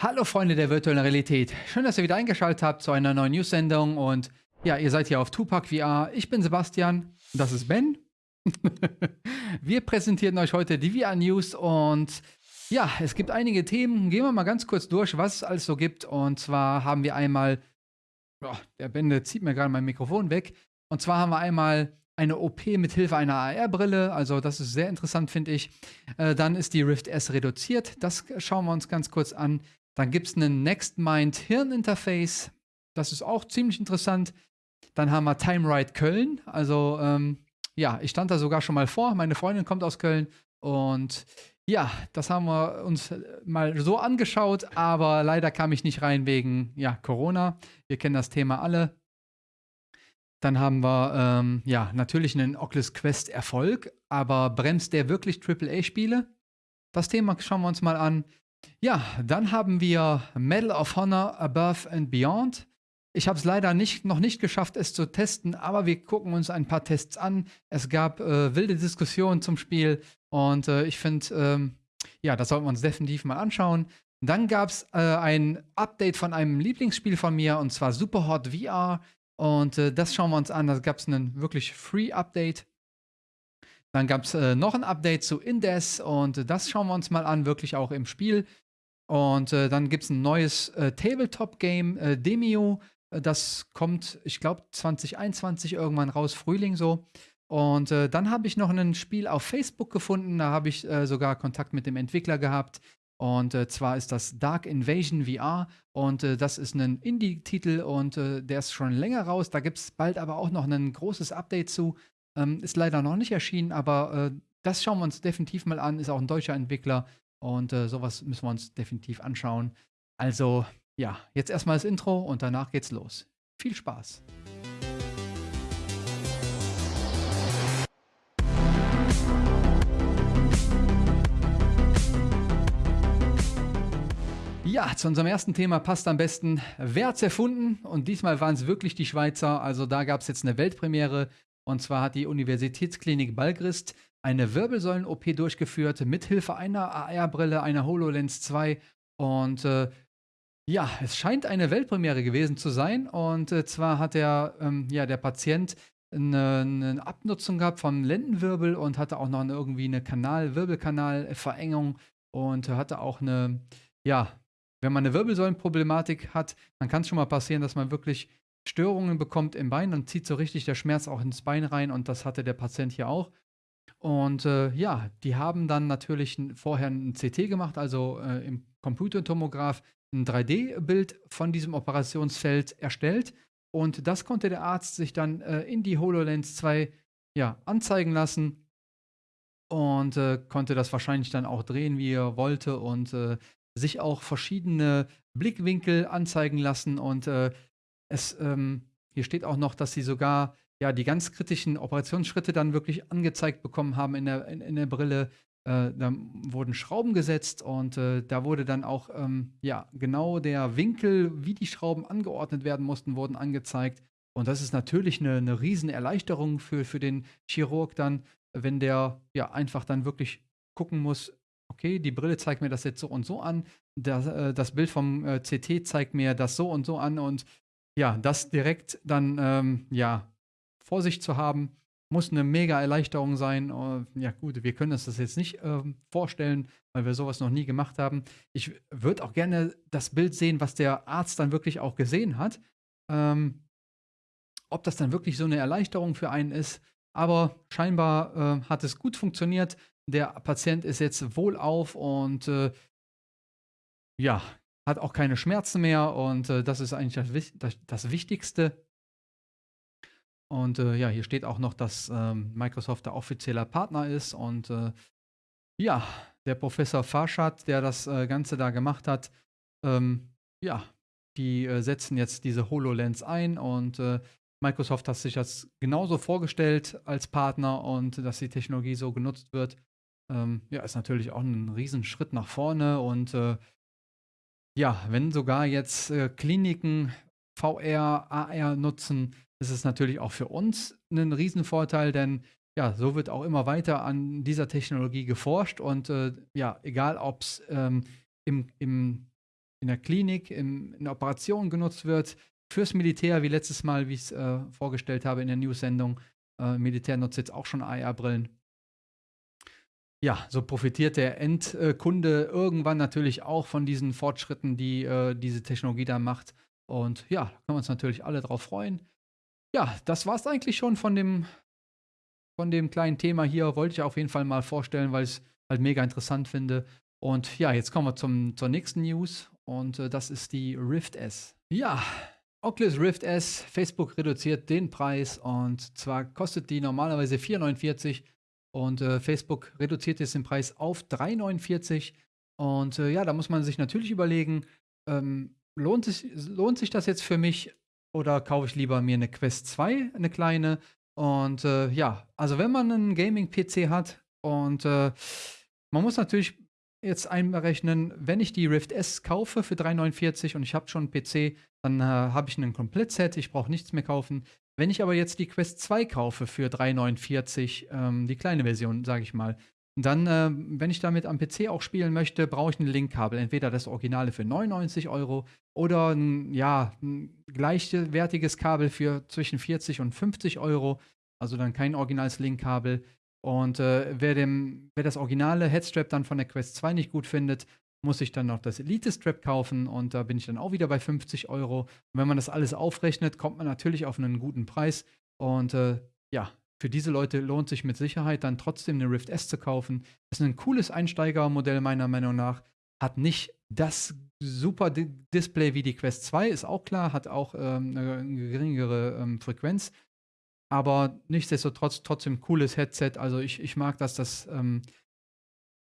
Hallo Freunde der virtuellen Realität. Schön, dass ihr wieder eingeschaltet habt zu einer neuen News-Sendung und ja, ihr seid hier auf Tupac VR. Ich bin Sebastian das ist Ben. wir präsentieren euch heute die VR News und ja, es gibt einige Themen. Gehen wir mal ganz kurz durch, was es alles so gibt. Und zwar haben wir einmal, oh, der Ben zieht mir gerade mein Mikrofon weg. Und zwar haben wir einmal eine OP mit Hilfe einer AR-Brille. Also das ist sehr interessant, finde ich. Äh, dann ist die Rift S reduziert. Das schauen wir uns ganz kurz an. Dann gibt es einen NextMind Hirn-Interface. Das ist auch ziemlich interessant. Dann haben wir Time Ride Köln. Also, ähm, ja, ich stand da sogar schon mal vor. Meine Freundin kommt aus Köln. Und ja, das haben wir uns mal so angeschaut. Aber leider kam ich nicht rein wegen ja, Corona. Wir kennen das Thema alle. Dann haben wir ähm, ja natürlich einen Oculus Quest Erfolg, aber bremst der wirklich AAA-Spiele? Das Thema schauen wir uns mal an. Ja, dann haben wir Medal of Honor Above and Beyond. Ich habe es leider nicht, noch nicht geschafft, es zu testen, aber wir gucken uns ein paar Tests an. Es gab äh, wilde Diskussionen zum Spiel und äh, ich finde, ähm, ja, das sollten wir uns definitiv mal anschauen. Dann gab es äh, ein Update von einem Lieblingsspiel von mir und zwar Superhot VR. Und äh, das schauen wir uns an. Da gab es ein wirklich Free-Update. Dann gab es äh, noch ein Update zu Indes und das schauen wir uns mal an, wirklich auch im Spiel. Und äh, dann gibt es ein neues äh, Tabletop-Game, äh, Demio. Äh, das kommt, ich glaube, 2021 irgendwann raus, Frühling so. Und äh, dann habe ich noch ein Spiel auf Facebook gefunden. Da habe ich sogar Kontakt mit dem Entwickler gehabt. Und zwar ist das Dark Invasion VR. Und das ist ein Indie-Titel und der ist schon länger raus. Da gibt es bald aber auch noch ein großes Update zu. Ähm, ist leider noch nicht erschienen, aber äh, das schauen wir uns definitiv mal an. Ist auch ein deutscher Entwickler und äh, sowas müssen wir uns definitiv anschauen. Also ja, jetzt erstmal das Intro und danach geht's los. Viel Spaß! Ja, zu unserem ersten Thema passt am besten, wer hat's erfunden? Und diesmal waren es wirklich die Schweizer. Also da gab es jetzt eine Weltpremiere und zwar hat die Universitätsklinik Balgrist eine Wirbelsäulen-OP durchgeführt mit Hilfe einer AR-Brille, einer HoloLens 2. Und äh, ja, es scheint eine Weltpremiere gewesen zu sein. Und äh, zwar hat der, ähm, ja, der Patient eine, eine, Abnutzung gehabt vom Lendenwirbel und hatte auch noch eine, irgendwie eine Kanal, Wirbelkanalverengung und hatte auch eine, ja, wenn man eine Wirbelsäulenproblematik hat, dann kann es schon mal passieren, dass man wirklich Störungen bekommt im Bein, dann zieht so richtig der Schmerz auch ins Bein rein und das hatte der Patient hier auch. Und äh, ja, die haben dann natürlich vorher ein CT gemacht, also äh, im Computertomograph ein 3D-Bild von diesem Operationsfeld erstellt. Und das konnte der Arzt sich dann äh, in die HoloLens 2 ja, anzeigen lassen und äh, konnte das wahrscheinlich dann auch drehen, wie er wollte und äh, sich auch verschiedene Blickwinkel anzeigen lassen und äh, es, ähm, hier steht auch noch, dass sie sogar ja die ganz kritischen Operationsschritte dann wirklich angezeigt bekommen haben in der, in, in der Brille. Äh, da wurden Schrauben gesetzt und äh, da wurde dann auch ähm, ja genau der Winkel, wie die Schrauben angeordnet werden mussten, wurden angezeigt. Und das ist natürlich eine, eine Riesenerleichterung für, für den Chirurg dann, wenn der ja einfach dann wirklich gucken muss, okay, die Brille zeigt mir das jetzt so und so an, das, äh, das Bild vom äh, CT zeigt mir das so und so an und ja, das direkt dann, ähm, ja, vor sich zu haben, muss eine mega Erleichterung sein. Uh, ja, gut, wir können uns das jetzt nicht äh, vorstellen, weil wir sowas noch nie gemacht haben. Ich würde auch gerne das Bild sehen, was der Arzt dann wirklich auch gesehen hat. Ähm, ob das dann wirklich so eine Erleichterung für einen ist. Aber scheinbar äh, hat es gut funktioniert. Der Patient ist jetzt wohlauf und äh, ja, hat auch keine Schmerzen mehr und äh, das ist eigentlich das, das, das Wichtigste. Und äh, ja, hier steht auch noch, dass ähm, Microsoft der offizieller Partner ist und äh, ja, der Professor Farshad, der das äh, Ganze da gemacht hat, ähm, ja, die äh, setzen jetzt diese HoloLens ein und äh, Microsoft hat sich das genauso vorgestellt als Partner und dass die Technologie so genutzt wird. Ähm, ja, ist natürlich auch ein Riesenschritt nach vorne und ja, wenn sogar jetzt äh, Kliniken VR, AR nutzen, ist es natürlich auch für uns ein Riesenvorteil, denn ja, so wird auch immer weiter an dieser Technologie geforscht und äh, ja, egal ob es ähm, im, im in der Klinik, im, in der Operation genutzt wird, fürs Militär, wie letztes Mal, wie ich es äh, vorgestellt habe in der News-Sendung. Äh, Militär nutzt jetzt auch schon AR-Brillen. Ja, so profitiert der Endkunde irgendwann natürlich auch von diesen Fortschritten, die äh, diese Technologie da macht. Und ja, da können wir uns natürlich alle drauf freuen. Ja, das war es eigentlich schon von dem, von dem kleinen Thema hier. Wollte ich auf jeden Fall mal vorstellen, weil ich es halt mega interessant finde. Und ja, jetzt kommen wir zum, zur nächsten News. Und äh, das ist die Rift S. Ja, Oculus Rift S, Facebook reduziert den Preis und zwar kostet die normalerweise 4,49 und äh, Facebook reduziert jetzt den Preis auf 3,49 und äh, ja, da muss man sich natürlich überlegen, ähm, lohnt, sich, lohnt sich das jetzt für mich oder kaufe ich lieber mir eine Quest 2, eine kleine und äh, ja, also wenn man einen Gaming-PC hat und äh, man muss natürlich jetzt einberechnen, wenn ich die Rift S kaufe für 3,49 und ich habe schon einen PC, dann äh, habe ich ein Komplettset, ich brauche nichts mehr kaufen. Wenn ich aber jetzt die Quest 2 kaufe für 3,49, ähm, die kleine Version, sage ich mal, dann, äh, wenn ich damit am PC auch spielen möchte, brauche ich ein Linkkabel. Entweder das Originale für 99 Euro oder ein, ja, ein gleichwertiges Kabel für zwischen 40 und 50 Euro. Also dann kein originales Linkkabel. Und äh, wer, dem, wer das originale Headstrap dann von der Quest 2 nicht gut findet, muss ich dann noch das Elite-Strap kaufen und da bin ich dann auch wieder bei 50 Euro. Und wenn man das alles aufrechnet, kommt man natürlich auf einen guten Preis. Und äh, ja, für diese Leute lohnt sich mit Sicherheit dann trotzdem eine Rift S zu kaufen. Das ist ein cooles Einsteigermodell meiner Meinung nach. Hat nicht das super D Display wie die Quest 2, ist auch klar, hat auch ähm, eine geringere ähm, Frequenz. Aber nichtsdestotrotz trotzdem cooles Headset. Also ich, ich mag das, das ähm,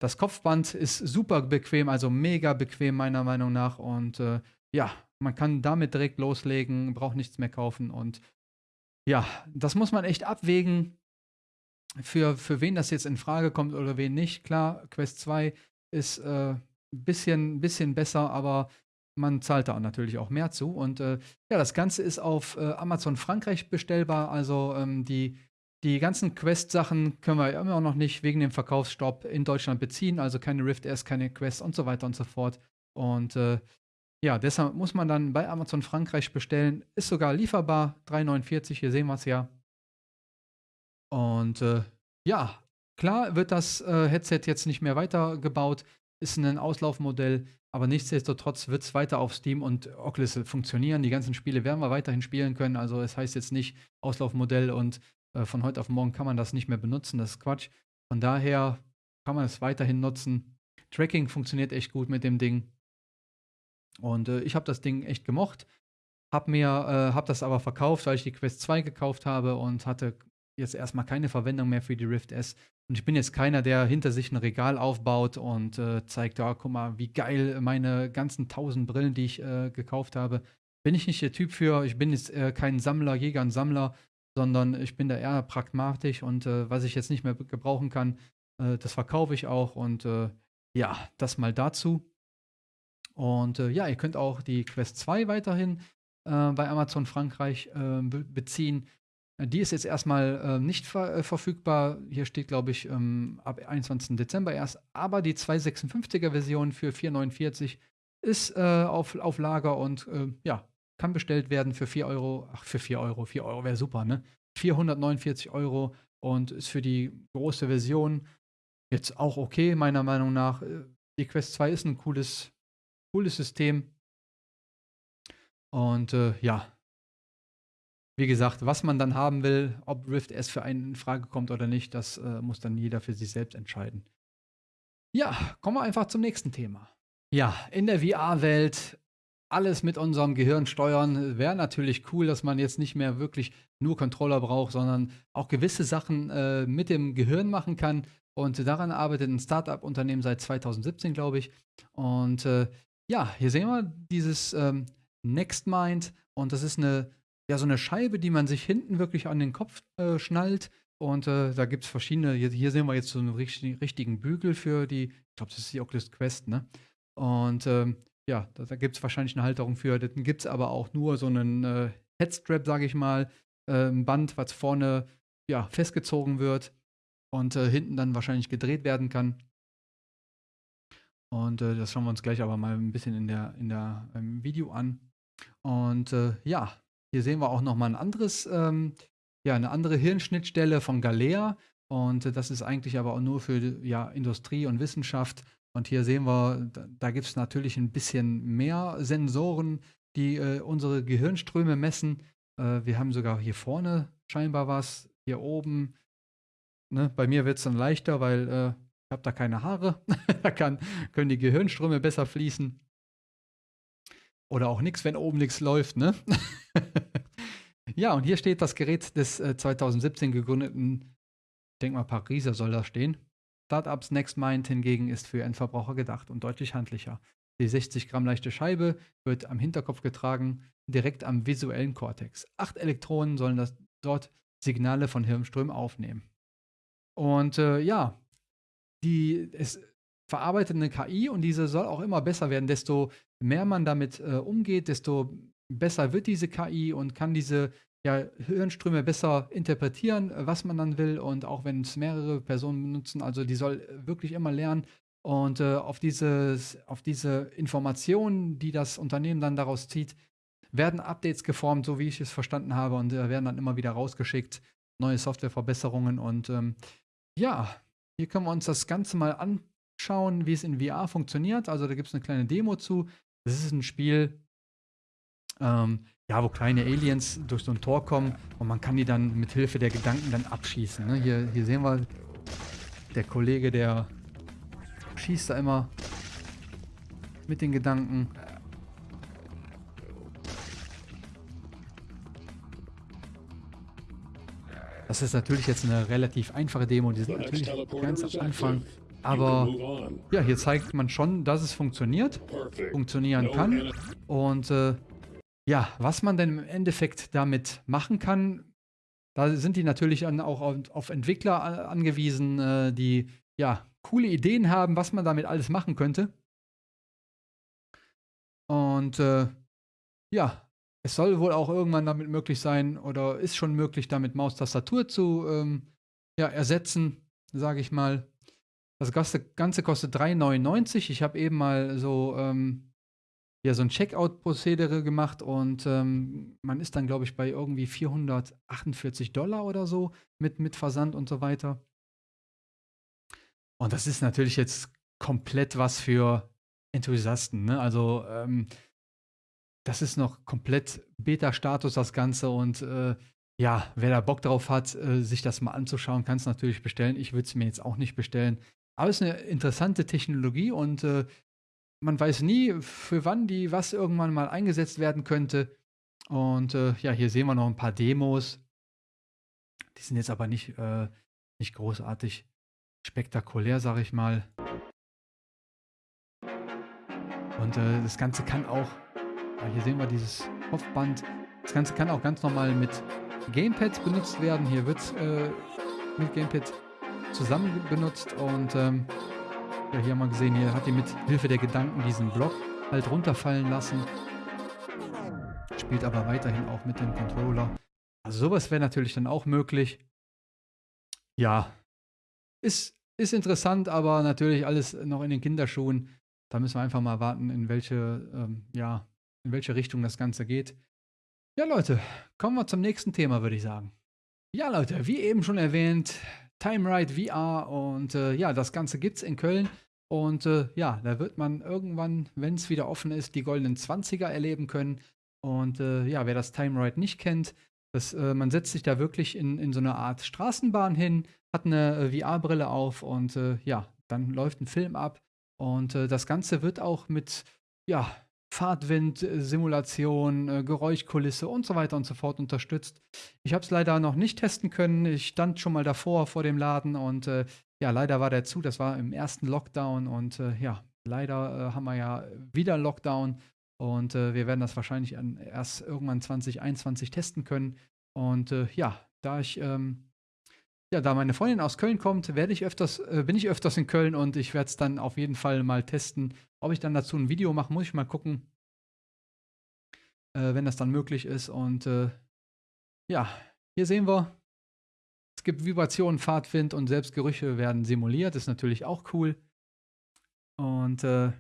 das Kopfband ist super bequem, also mega bequem meiner Meinung nach. Und äh, ja, man kann damit direkt loslegen, braucht nichts mehr kaufen. Und ja, das muss man echt abwägen, für, für wen das jetzt in Frage kommt oder wen nicht. Klar, Quest 2 ist ein äh, bisschen, bisschen besser, aber man zahlt da natürlich auch mehr zu. Und äh, ja, das Ganze ist auf äh, Amazon Frankreich bestellbar. Also ähm, die die ganzen Quest-Sachen können wir immer noch nicht wegen dem Verkaufsstopp in Deutschland beziehen, also keine Rift S, keine Quest und so weiter und so fort. Und äh, ja, deshalb muss man dann bei Amazon Frankreich bestellen. Ist sogar lieferbar, 3,49, hier sehen wir es ja. Und äh, ja, klar wird das äh, Headset jetzt nicht mehr weitergebaut, ist ein Auslaufmodell, aber nichtsdestotrotz wird es weiter auf Steam und Oculus funktionieren. Die ganzen Spiele werden wir weiterhin spielen können. Also es heißt jetzt nicht Auslaufmodell und äh, von heute auf morgen kann man das nicht mehr benutzen, das ist Quatsch. Von daher kann man es weiterhin nutzen. Tracking funktioniert echt gut mit dem Ding. Und äh, ich habe das Ding echt gemocht. Hab mir, äh, hab das aber verkauft, weil ich die Quest 2 gekauft habe und hatte jetzt erstmal keine Verwendung mehr für die Rift S. Und ich bin jetzt keiner, der hinter sich ein Regal aufbaut und äh, zeigt, ja, guck mal, wie geil meine ganzen tausend Brillen, die ich äh, gekauft habe. Bin ich nicht der Typ für. Ich bin jetzt äh, kein Sammler, Jäger und Sammler sondern ich bin da eher pragmatisch und äh, was ich jetzt nicht mehr gebrauchen kann, äh, das verkaufe ich auch und äh, ja, das mal dazu. Und äh, ja, ihr könnt auch die Quest 2 weiterhin äh, bei Amazon Frankreich äh, be beziehen. Die ist jetzt erstmal nicht ver verfügbar. Hier steht, glaube ich, ähm, ab 21. Dezember erst. Aber die 256er Version für 449 ist auf, auf Lager und ja, kann bestellt werden für 4 Euro. Ach, für 4 Euro. 4 Euro wäre super, ne? 449 Euro und ist für die große Version jetzt auch okay, meiner Meinung nach. Äh, die Quest 2 ist ein cooles, cooles System. Und äh, ja, wie gesagt, was man dann haben will, ob Rift S für einen in Frage kommt oder nicht, das äh, muss dann jeder für sich selbst entscheiden. Ja, kommen wir einfach zum nächsten Thema. Ja, in der VR-Welt alles mit unserem Gehirn steuern. Wäre natürlich cool, dass man jetzt nicht mehr wirklich nur Controller braucht, sondern auch gewisse Sachen äh, mit dem Gehirn machen kann. Und daran arbeitet ein Startup-Unternehmen seit 2017, glaube ich. Und äh, ja, hier sehen wir dieses ähm, NextMind. Und das ist eine, ja, so eine Scheibe, die man sich hinten wirklich an den Kopf äh, schnallt. Und äh, da gibt es verschiedene, hier, hier, sehen wir jetzt so einen richtig, richtigen Bügel für die, ich glaube, das ist die Oculus Quest, ne? Und ähm, ja, da, gibt es wahrscheinlich eine Halterung für. Dann gibt es aber auch nur so einen äh, Headstrap, sage ich mal, äh, ein Band, was vorne ja, festgezogen wird und äh, hinten dann wahrscheinlich gedreht werden kann. Und äh, das schauen wir uns gleich aber mal ein bisschen in der, in der im Video an. Und äh, ja, hier sehen wir auch nochmal ein anderes, ähm, ja, eine andere Hirnschnittstelle von Galea. Und äh, das ist eigentlich aber auch nur für ja, Industrie und Wissenschaft. Und hier sehen wir, da, gibt es natürlich ein bisschen mehr Sensoren, die äh, unsere Gehirnströme messen. Äh, wir haben sogar hier vorne scheinbar was, hier oben. Ne? Bei mir wird es dann leichter, weil äh, ich habe da keine Haare. da kann, können die Gehirnströme besser fließen. Oder auch nichts, wenn oben nichts läuft, ne? ja, und hier steht das Gerät des äh, 2017 gegründeten, ich denke mal Pariser soll da stehen. Startups NextMind hingegen ist für Endverbraucher gedacht und deutlich handlicher. Die 60 Gramm leichte Scheibe wird am Hinterkopf getragen, direkt am visuellen Kortex. Acht Elektronen sollen das, dort Signale von Hirnströmen aufnehmen. Und äh, ja, die, es verarbeitet eine KI und diese soll auch immer besser werden. Desto mehr man damit äh, umgeht, desto besser wird diese KI und kann diese ja, Hirnströme besser interpretieren, was man dann will. Und auch wenn es mehrere Personen benutzen, also die soll wirklich immer lernen. Und äh, auf, dieses, auf diese Informationen, die das Unternehmen dann daraus zieht, werden Updates geformt, so wie ich es verstanden habe, und äh, werden dann immer wieder rausgeschickt. Neue Softwareverbesserungen. Und ähm, ja, hier können wir uns das Ganze mal anschauen, wie es in VR funktioniert. Also da gibt es eine kleine Demo zu. Das ist ein Spiel, ähm, ja, wo kleine Aliens durch so ein Tor kommen und man kann die dann mit Hilfe der Gedanken dann abschießen. Ne? Hier, hier sehen wir, der Kollege, der schießt da immer mit den Gedanken. Das ist natürlich jetzt eine relativ einfache Demo, die sind natürlich ganz am Anfang. Aber ja, hier zeigt man schon, dass es funktioniert, funktionieren kann. Und äh, ja, was man denn im Endeffekt damit machen kann, da sind die natürlich auch auf, Entwickler angewiesen, äh, die ja coole Ideen haben, was man damit alles machen könnte. Und äh, ja, es soll wohl auch irgendwann damit möglich sein oder ist schon möglich, damit Maustastatur zu ähm, ja, ersetzen, sage ich mal. Das Ganze kostet 3,99. Ich habe eben mal so, ähm, ja, so ein Checkout-Prozedere gemacht und ähm, man ist dann, glaube ich, bei irgendwie 448 Dollar oder so mit, mit Versand und so weiter. Und das ist natürlich jetzt komplett was für Enthusiasten. Ne? Also ähm, das ist noch komplett Beta-Status, das Ganze. Und äh, ja, wer da Bock drauf hat, äh, sich das mal anzuschauen, kann es natürlich bestellen. Ich würde es mir jetzt auch nicht bestellen. Aber es ist eine interessante Technologie und äh, man weiß nie, für wann die was irgendwann mal eingesetzt werden könnte. Und äh, ja, hier sehen wir noch ein paar Demos. Die sind jetzt aber nicht, äh, nicht großartig spektakulär, sag ich mal. Und äh, das Ganze kann auch hier sehen wir dieses Kopfband. Das Ganze kann auch ganz normal mit Gamepads benutzt werden. Hier wird es äh, mit Gamepad zusammen benutzt und ähm, ja, hier haben wir gesehen, hier hat die mit Hilfe der Gedanken diesen Block halt runterfallen lassen. Spielt aber weiterhin auch mit dem Controller. Also sowas wäre natürlich dann auch möglich. Ja, ist, ist interessant, aber natürlich alles noch in den Kinderschuhen. Da müssen wir einfach mal warten, in welche ähm, ja, in welche Richtung das Ganze geht. Ja, Leute, kommen wir zum nächsten Thema, würde ich sagen. Ja, Leute, wie eben schon erwähnt, Time Ride VR und äh, ja, das Ganze gibt es in Köln. Und äh, ja, da wird man irgendwann, wenn es wieder offen ist, die goldenen 20er erleben können. Und äh, ja, wer das Time Ride nicht kennt, das, äh, man setzt sich da wirklich in, in so eine Art Straßenbahn hin, hat eine äh, VR-Brille auf und äh, ja, dann läuft ein Film ab. Und das Ganze wird auch mit ja, Fahrtwind-Simulation, äh, Geräuschkulisse und so weiter und so fort unterstützt. Ich habe es leider noch nicht testen können. Ich stand schon mal davor vor dem Laden und äh, ja, leider war der zu. Das war im ersten Lockdown und äh, ja, leider äh, haben wir ja wieder Lockdown und äh, wir werden das wahrscheinlich an, erst irgendwann 2021 testen können. Und äh, ja, da ich ähm, ja, da meine Freundin aus Köln kommt, werde ich öfters, äh, bin ich öfters in Köln und ich werde es dann auf jeden Fall mal testen. Ob ich dann dazu ein Video mache, muss ich mal gucken, äh, wenn das dann möglich ist. Und ja, hier sehen wir, es gibt Vibrationen, Fahrtwind und selbst Gerüche werden simuliert. Ist natürlich auch cool. Und äh,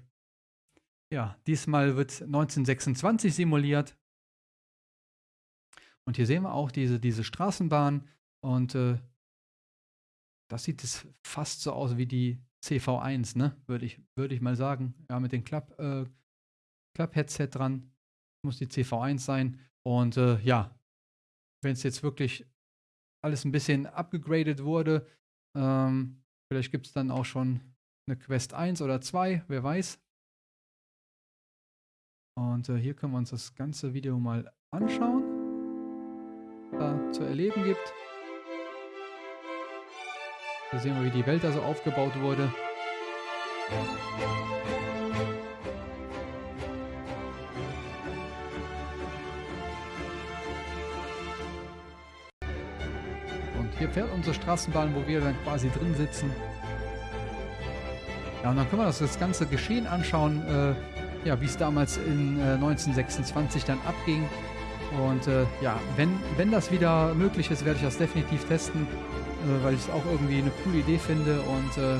ja, diesmal wird 1926 simuliert. Und hier sehen wir auch diese, diese Straßenbahn. Und äh, das sieht es fast so aus wie die CV1, ne? Würde ich, würd ich mal sagen. Ja, mit dem Klapp, äh, Klapp-Headset dran. Muss die CV1 sein. Und äh, ja, wenn es jetzt wirklich alles ein bisschen abgegradet wurde, ähm, vielleicht gibt es dann auch schon eine Quest 1 oder 2, wer weiß. Und äh, hier können wir uns das ganze Video mal anschauen, da zu erleben gibt. Hier sehen wir, wie die Welt da so aufgebaut wurde. Hier fährt unsere Straßenbahn, wo wir dann quasi drin sitzen. Ja, und dann können wir uns das ganze Geschehen anschauen. Äh, ja, wie es damals in äh, 1926 dann abging. Und äh, ja, wenn, wenn das wieder möglich ist, werde ich das definitiv testen, äh, weil ich es auch irgendwie eine coole Idee finde. Und äh,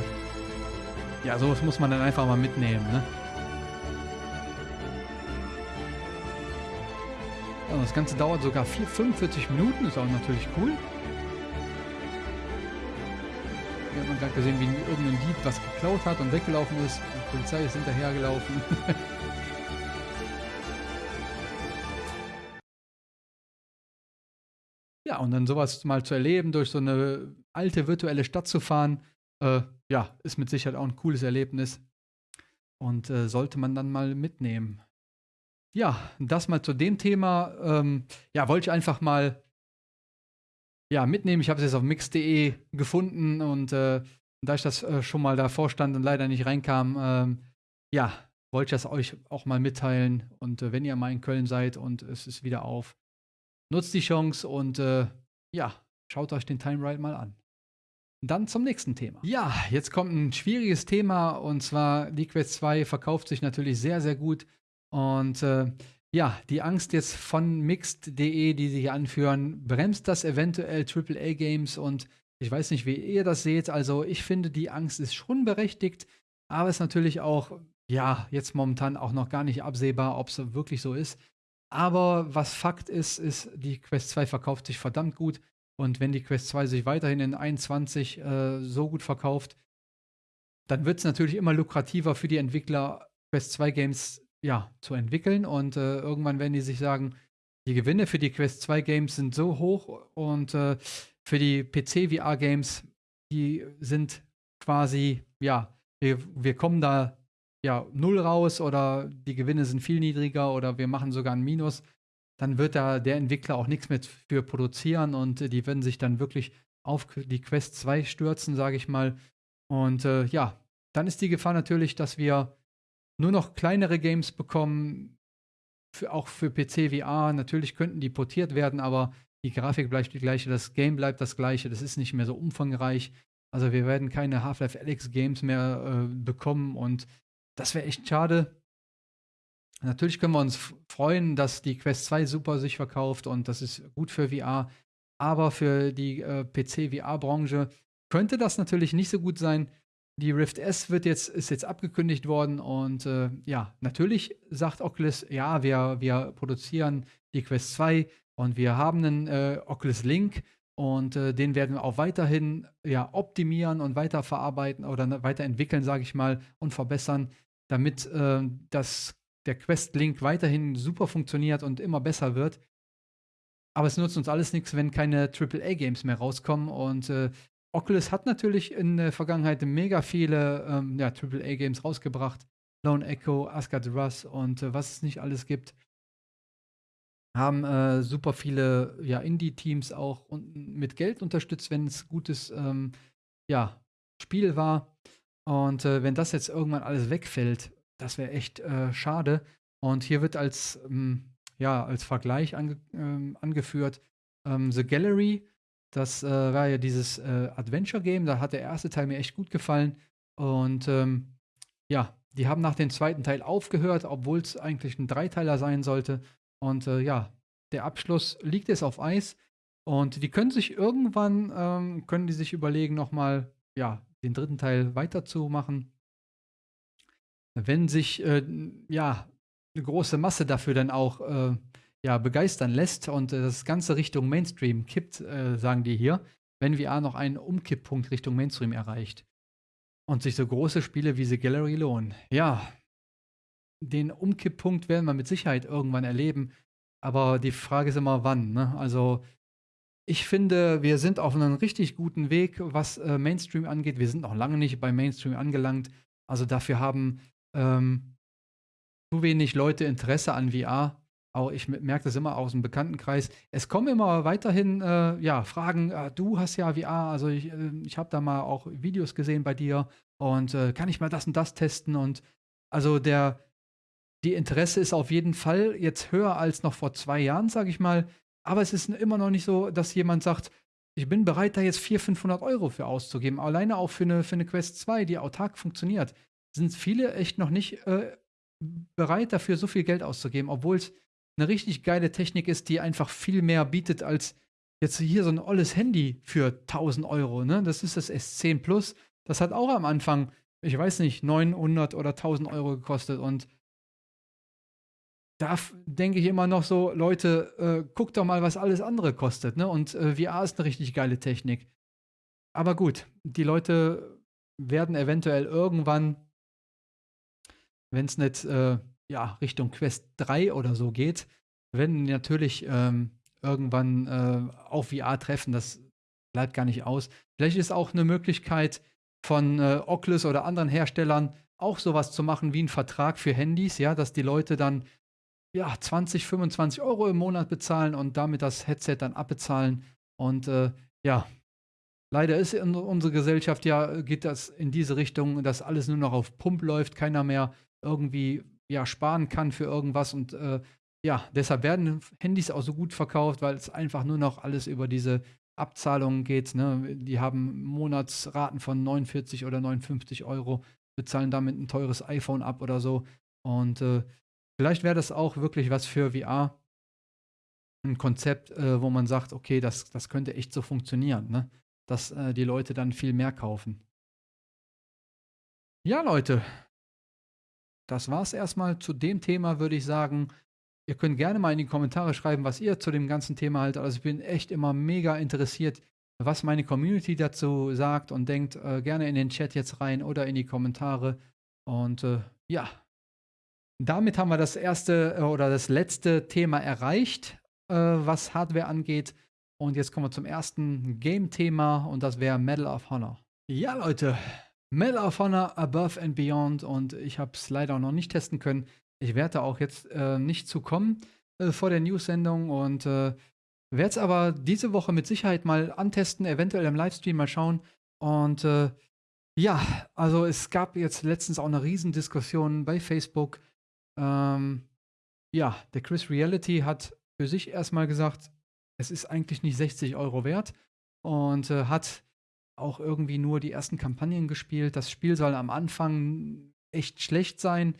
ja, sowas muss man dann einfach mal mitnehmen. Ne? Ja, das Ganze dauert sogar 4, 45 Minuten, ist auch natürlich cool. Gerade gesehen, wie irgendein Dieb was geklaut hat und weggelaufen ist. Die Polizei ist hinterhergelaufen. Ja, und dann sowas mal zu erleben, durch so eine alte virtuelle Stadt zu fahren, äh, ja, ist mit Sicherheit auch ein cooles Erlebnis und äh, sollte man dann mal mitnehmen. Ja, das mal zu dem Thema. Ähm, ja, wollte ich einfach mal ja, mitnehmen. Ich habe es jetzt auf mix.de gefunden und äh, da ich das äh, schon mal davor stand und leider nicht reinkam, ähm, ja, wollte ich das euch auch mal mitteilen. Und äh, wenn ihr mal in Köln seid und es ist wieder auf, Nutzt die Chance und äh, ja, schaut euch den Time Ride mal an. Dann zum nächsten Thema. Ja, jetzt kommt ein schwieriges Thema und zwar Quest 2 verkauft sich natürlich sehr, sehr gut. Und äh, ja, die Angst jetzt von Mixed.de, die sie hier anführen, bremst das eventuell AAA-Games und ich weiß nicht, wie ihr das seht. Also ich finde, die Angst ist schon berechtigt, aber es ist natürlich auch, ja, jetzt momentan auch noch gar nicht absehbar, ob es wirklich so ist. Aber was Fakt ist, ist, die Quest 2 verkauft sich verdammt gut. Und wenn die Quest 2 sich weiterhin in 21 äh, so gut verkauft, dann wird es natürlich immer lukrativer für die Entwickler, Quest 2 Games ja, zu entwickeln. Und äh, irgendwann werden die sich sagen, die Gewinne für die Quest 2 Games sind so hoch und äh, für die PC VR Games, die sind quasi, ja, wir, wir kommen da ja, null raus oder die Gewinne sind viel niedriger oder wir machen sogar ein Minus, dann wird da der Entwickler auch nichts mehr für produzieren und äh, die werden sich dann wirklich auf die Quest 2 stürzen, sage ich mal. Und äh, ja, dann ist die Gefahr natürlich, dass wir nur noch kleinere Games bekommen, für, auch für PC VR. Natürlich könnten die portiert werden, aber die Grafik bleibt die gleiche, das Game bleibt das gleiche, das ist nicht mehr so umfangreich. Also wir werden keine Half-Life Alyx Games mehr äh, bekommen und das wäre echt schade. Natürlich können wir uns freuen, dass die Quest 2 super sich verkauft und das ist gut für VR. Aber für die äh, PC-VR-Branche könnte das natürlich nicht so gut sein. Die Rift S wird jetzt, ist jetzt abgekündigt worden und äh, ja, natürlich sagt Oculus, ja, wir, wir produzieren die Quest 2 und wir haben einen äh, Oculus Link und äh, den werden wir auch weiterhin ja, optimieren und weiterverarbeiten oder weiterentwickeln, sage ich mal, und verbessern damit äh, das, der Quest-Link weiterhin super funktioniert und immer besser wird. Aber es nutzt uns alles nichts, wenn keine AAA-Games mehr rauskommen. Und äh, Oculus hat natürlich in der Vergangenheit mega viele ähm, ja, AAA-Games rausgebracht. Lone Echo, Asgard Russ und äh, was es nicht alles gibt. Haben äh, super viele ja, Indie-Teams auch mit Geld unterstützt, wenn es gutes ähm, ja, Spiel war. Und äh, wenn das jetzt irgendwann alles wegfällt, das wäre echt äh, schade. Und hier wird als, ähm, ja, als Vergleich ange ähm, angeführt ähm, The Gallery. Das äh, war ja dieses äh, Adventure-Game. Da hat der erste Teil mir echt gut gefallen. Und ähm, ja, die haben nach dem zweiten Teil aufgehört, obwohl es eigentlich ein Dreiteiler sein sollte. Und äh, ja, der Abschluss liegt jetzt auf Eis. Und die können sich irgendwann, ähm, können die sich überlegen, nochmal, ja, den dritten Teil weiterzumachen. wenn sich äh, ja eine große Masse dafür dann auch äh, ja, begeistern lässt und äh, das Ganze Richtung Mainstream kippt, äh, sagen die hier, wenn VR noch einen Umkipppunkt Richtung Mainstream erreicht. Und sich so große Spiele wie The Gallery lohnen. Ja, den Umkipppunkt werden wir mit Sicherheit irgendwann erleben. Aber die Frage ist immer, wann. Ne? Also, ich finde, wir sind auf einem richtig guten Weg, was äh, Mainstream angeht. Wir sind noch lange nicht bei Mainstream angelangt. Also, dafür haben ähm, zu wenig Leute Interesse an VR. Auch ich merke das immer aus dem Bekanntenkreis. Es kommen immer weiterhin äh, ja, Fragen, äh, du hast ja VR, also ich, äh, ich habe da mal auch Videos gesehen bei dir und äh, kann ich mal das und das testen und also der, die Interesse ist auf jeden Fall jetzt höher als noch vor zwei Jahren, sage ich mal. Aber es ist immer noch nicht so, dass jemand sagt, ich bin bereit, da jetzt 400, 500 Euro für auszugeben. Alleine auch für eine, für eine Quest 2, die autark funktioniert, sind viele echt noch nicht äh, bereit dafür, so viel Geld auszugeben, obwohl es eine richtig geile Technik ist, die einfach viel mehr bietet als jetzt hier so ein olles Handy für 1000 Euro. Ne? Das ist das S10 Plus. Das hat auch am Anfang, ich weiß nicht, 900 oder 1000 Euro gekostet. Und da denke ich immer noch so, Leute, äh, guckt doch mal, was alles andere kostet. Ne? Und äh, VR ist eine richtig geile Technik. Aber gut, die Leute werden eventuell irgendwann, wenn es nicht äh, ja, Richtung Quest 3 oder so geht, werden natürlich ähm, irgendwann äh, auf VR treffen. Das bleibt gar nicht aus. Vielleicht ist auch eine Möglichkeit von äh, Oculus oder anderen Herstellern auch sowas zu machen wie ein Vertrag für Handys, ja, dass die Leute dann ja 20, 25 Euro im Monat bezahlen und damit das Headset dann abbezahlen. Und äh, ja, leider ist in unserer Gesellschaft ja, geht das in diese Richtung, dass alles nur noch auf Pump läuft, keiner mehr irgendwie ja, sparen kann für irgendwas. Und äh, ja, deshalb werden Handys auch so gut verkauft, weil es einfach nur noch alles über diese Abzahlungen geht. Ne? Die haben Monatsraten von 49 oder 59 Euro, bezahlen damit ein teures iPhone ab oder so. Und äh, vielleicht wäre das auch wirklich was für VR. Ein Konzept, äh, wo man sagt, okay, das, das könnte echt so funktionieren, ne? dass äh, die Leute dann viel mehr kaufen. Ja, Leute, das war es erstmal zu dem Thema, würde ich sagen. Ihr könnt gerne mal in die Kommentare schreiben, was ihr zu dem ganzen Thema haltet. Also ich bin echt immer mega interessiert, was meine Community dazu sagt und denkt. Äh, gerne in den Chat jetzt rein oder in die Kommentare. Und äh, ja, damit haben wir das erste äh, oder das letzte Thema erreicht, äh, was Hardware angeht. Und jetzt kommen wir zum ersten Game-Thema und das wäre Medal of Honor. Ja, Leute, Medal of Honor Above and Beyond und ich habe es leider noch nicht testen können. Ich werde auch jetzt äh, nicht zu kommen äh, vor der News-Sendung und äh, werde es aber diese Woche mit Sicherheit mal antesten, eventuell im Livestream mal schauen. Und äh, ja, also es gab jetzt letztens auch eine Riesendiskussion bei Facebook. Ähm, ja, der Chris Reality hat für sich erstmal gesagt, es ist eigentlich nicht 60 Euro wert und äh, hat auch irgendwie nur die ersten Kampagnen gespielt. Das Spiel soll am Anfang echt schlecht sein,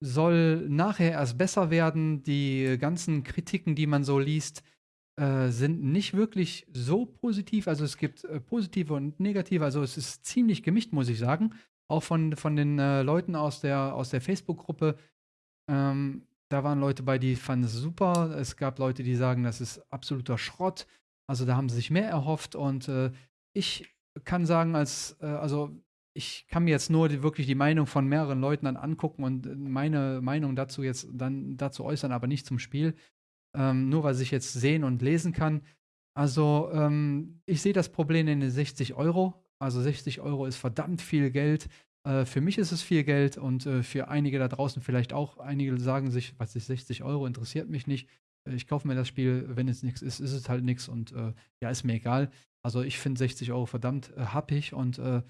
soll nachher erst besser werden. Die ganzen Kritiken, die man so liest, äh, sind nicht wirklich so positiv. Also es gibt äh, positive und negative. Also es ist ziemlich gemischt, muss ich sagen. Auch von, von den äh, Leuten aus der, aus der Facebook-Gruppe. Ähm, da waren Leute bei, die fanden es super. Es gab Leute, die sagen, das ist absoluter Schrott. Also da haben sie sich mehr erhofft. Und äh, ich kann sagen, als, äh, also ich kann mir jetzt nur die, wirklich die Meinung von mehreren Leuten dann angucken und meine Meinung dazu jetzt dann dazu äußern, aber nicht zum Spiel. Ähm, nur weil ich jetzt sehen und lesen kann. Also ähm, ich sehe das Problem in den 60 Euro. Also 60 Euro ist verdammt viel Geld. Äh, für mich ist es viel Geld und äh, für einige da draußen vielleicht auch. Einige sagen sich, was ist 60 Euro, interessiert mich nicht. Ich kaufe mir das Spiel, wenn es nichts ist, ist es halt nichts und äh, ja, ist mir egal. Also ich finde 60 Euro verdammt äh, happig und äh,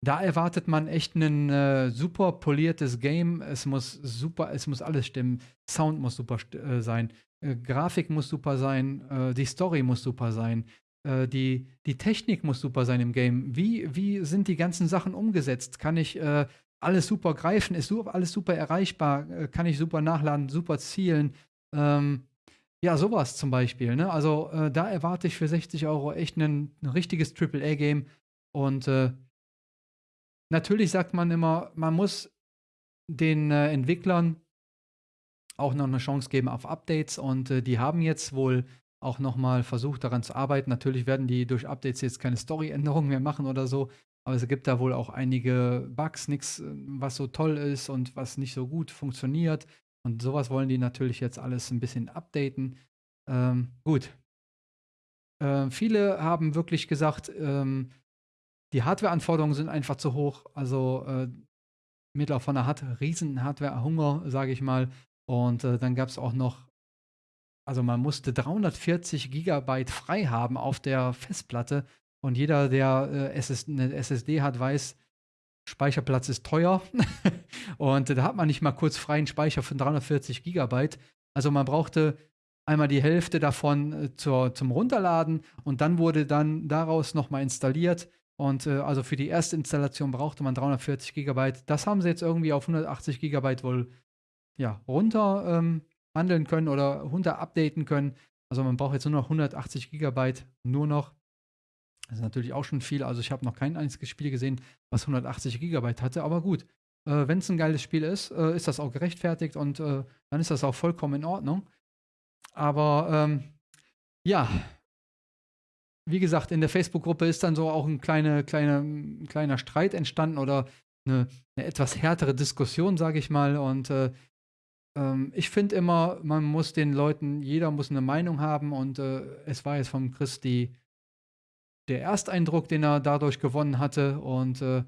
da erwartet man echt ein äh, super poliertes Game. Es muss super, es muss alles stimmen. Sound muss super äh, sein. Äh, Grafik muss super sein. Die Story muss super sein. Die, die Technik muss super sein im Game. Wie, wie sind die ganzen Sachen umgesetzt? Kann ich alles super greifen? Ist alles super erreichbar? kann ich super nachladen, super zielen? Ähm, ja, sowas zum Beispiel. Ne? Also äh, da erwarte ich für 60 Euro echt ein, richtiges AAA-Game. Und äh, natürlich sagt man immer, man muss den äh, Entwicklern auch noch eine Chance geben auf Updates und äh, die haben jetzt wohl auch nochmal versucht daran zu arbeiten. Natürlich werden die durch Updates jetzt keine Story-Änderungen mehr machen oder so, aber es gibt da wohl auch einige Bugs, nichts, äh, was so toll ist und was nicht so gut funktioniert. Und sowas wollen die natürlich jetzt alles ein bisschen updaten. Ähm, gut. Äh, viele haben wirklich gesagt, ähm, die Hardware-Anforderungen sind einfach zu hoch. Also äh, Mittelhofer hat riesen Hardware-Hunger, sage ich mal. Und äh, dann gab es auch noch, also man musste 340 Gigabyte frei haben auf der Festplatte. Und jeder, der äh, SS eine SSD hat, weiß, Speicherplatz ist teuer. und da hat man nicht mal kurz freien Speicher von 340 Gigabyte. Also man brauchte einmal die Hälfte davon äh, zur, zum Runterladen und dann wurde dann daraus nochmal installiert. Und äh, also für die erste Installation brauchte man 340 Gigabyte. Das haben sie jetzt irgendwie auf 180 Gigabyte wohl ja, runter ähm, handeln können oder runter updaten können. Also man braucht jetzt nur noch 180 Gigabyte, nur noch. Das ist natürlich auch schon viel. Also ich habe noch kein einziges Spiel gesehen, was 180 Gigabyte hatte. Aber gut, äh, wenn es ein geiles Spiel ist, äh, ist das auch gerechtfertigt und äh, dann ist das auch vollkommen in Ordnung. Aber ähm, ja, wie gesagt, in der Facebook-Gruppe ist dann so auch ein kleine, kleine, ein kleiner Streit entstanden oder eine, eine etwas härtere Diskussion, sage ich mal. Und äh, ähm, ich finde immer, man muss den Leuten, jeder muss eine Meinung haben und äh, es war jetzt vom Chris die, der Ersteindruck, den er dadurch gewonnen hatte. Und äh,